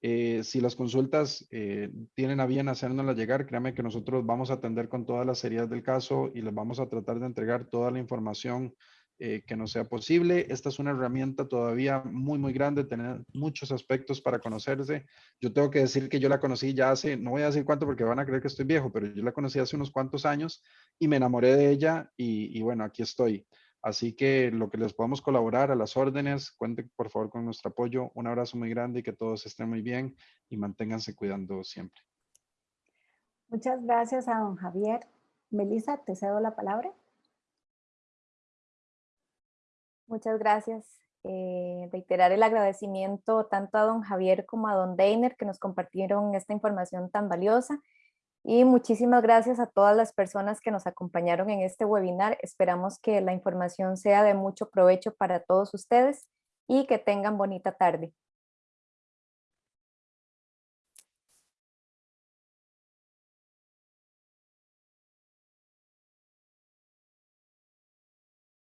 Eh, si las consultas eh, tienen a bien hacérnoslas llegar, créanme que nosotros vamos a atender con todas las seriedad del caso y les vamos a tratar de entregar toda la información eh, que no sea posible. Esta es una herramienta todavía muy, muy grande, tener muchos aspectos para conocerse. Yo tengo que decir que yo la conocí ya hace, no voy a decir cuánto porque van a creer que estoy viejo, pero yo la conocí hace unos cuantos años y me enamoré de ella y, bueno, aquí estoy. Así que lo que les podamos colaborar a las órdenes, cuenten por favor con nuestro apoyo. Un abrazo muy grande y que todos estén muy bien y manténganse cuidando siempre. Muchas gracias a don Javier. Melissa, te cedo la palabra. Muchas gracias. Eh, reiterar el agradecimiento tanto a don Javier como a don Deiner que nos compartieron esta información tan valiosa. Y muchísimas gracias a todas las personas que nos acompañaron en este webinar. Esperamos que la información sea de mucho provecho para todos ustedes y que tengan bonita tarde.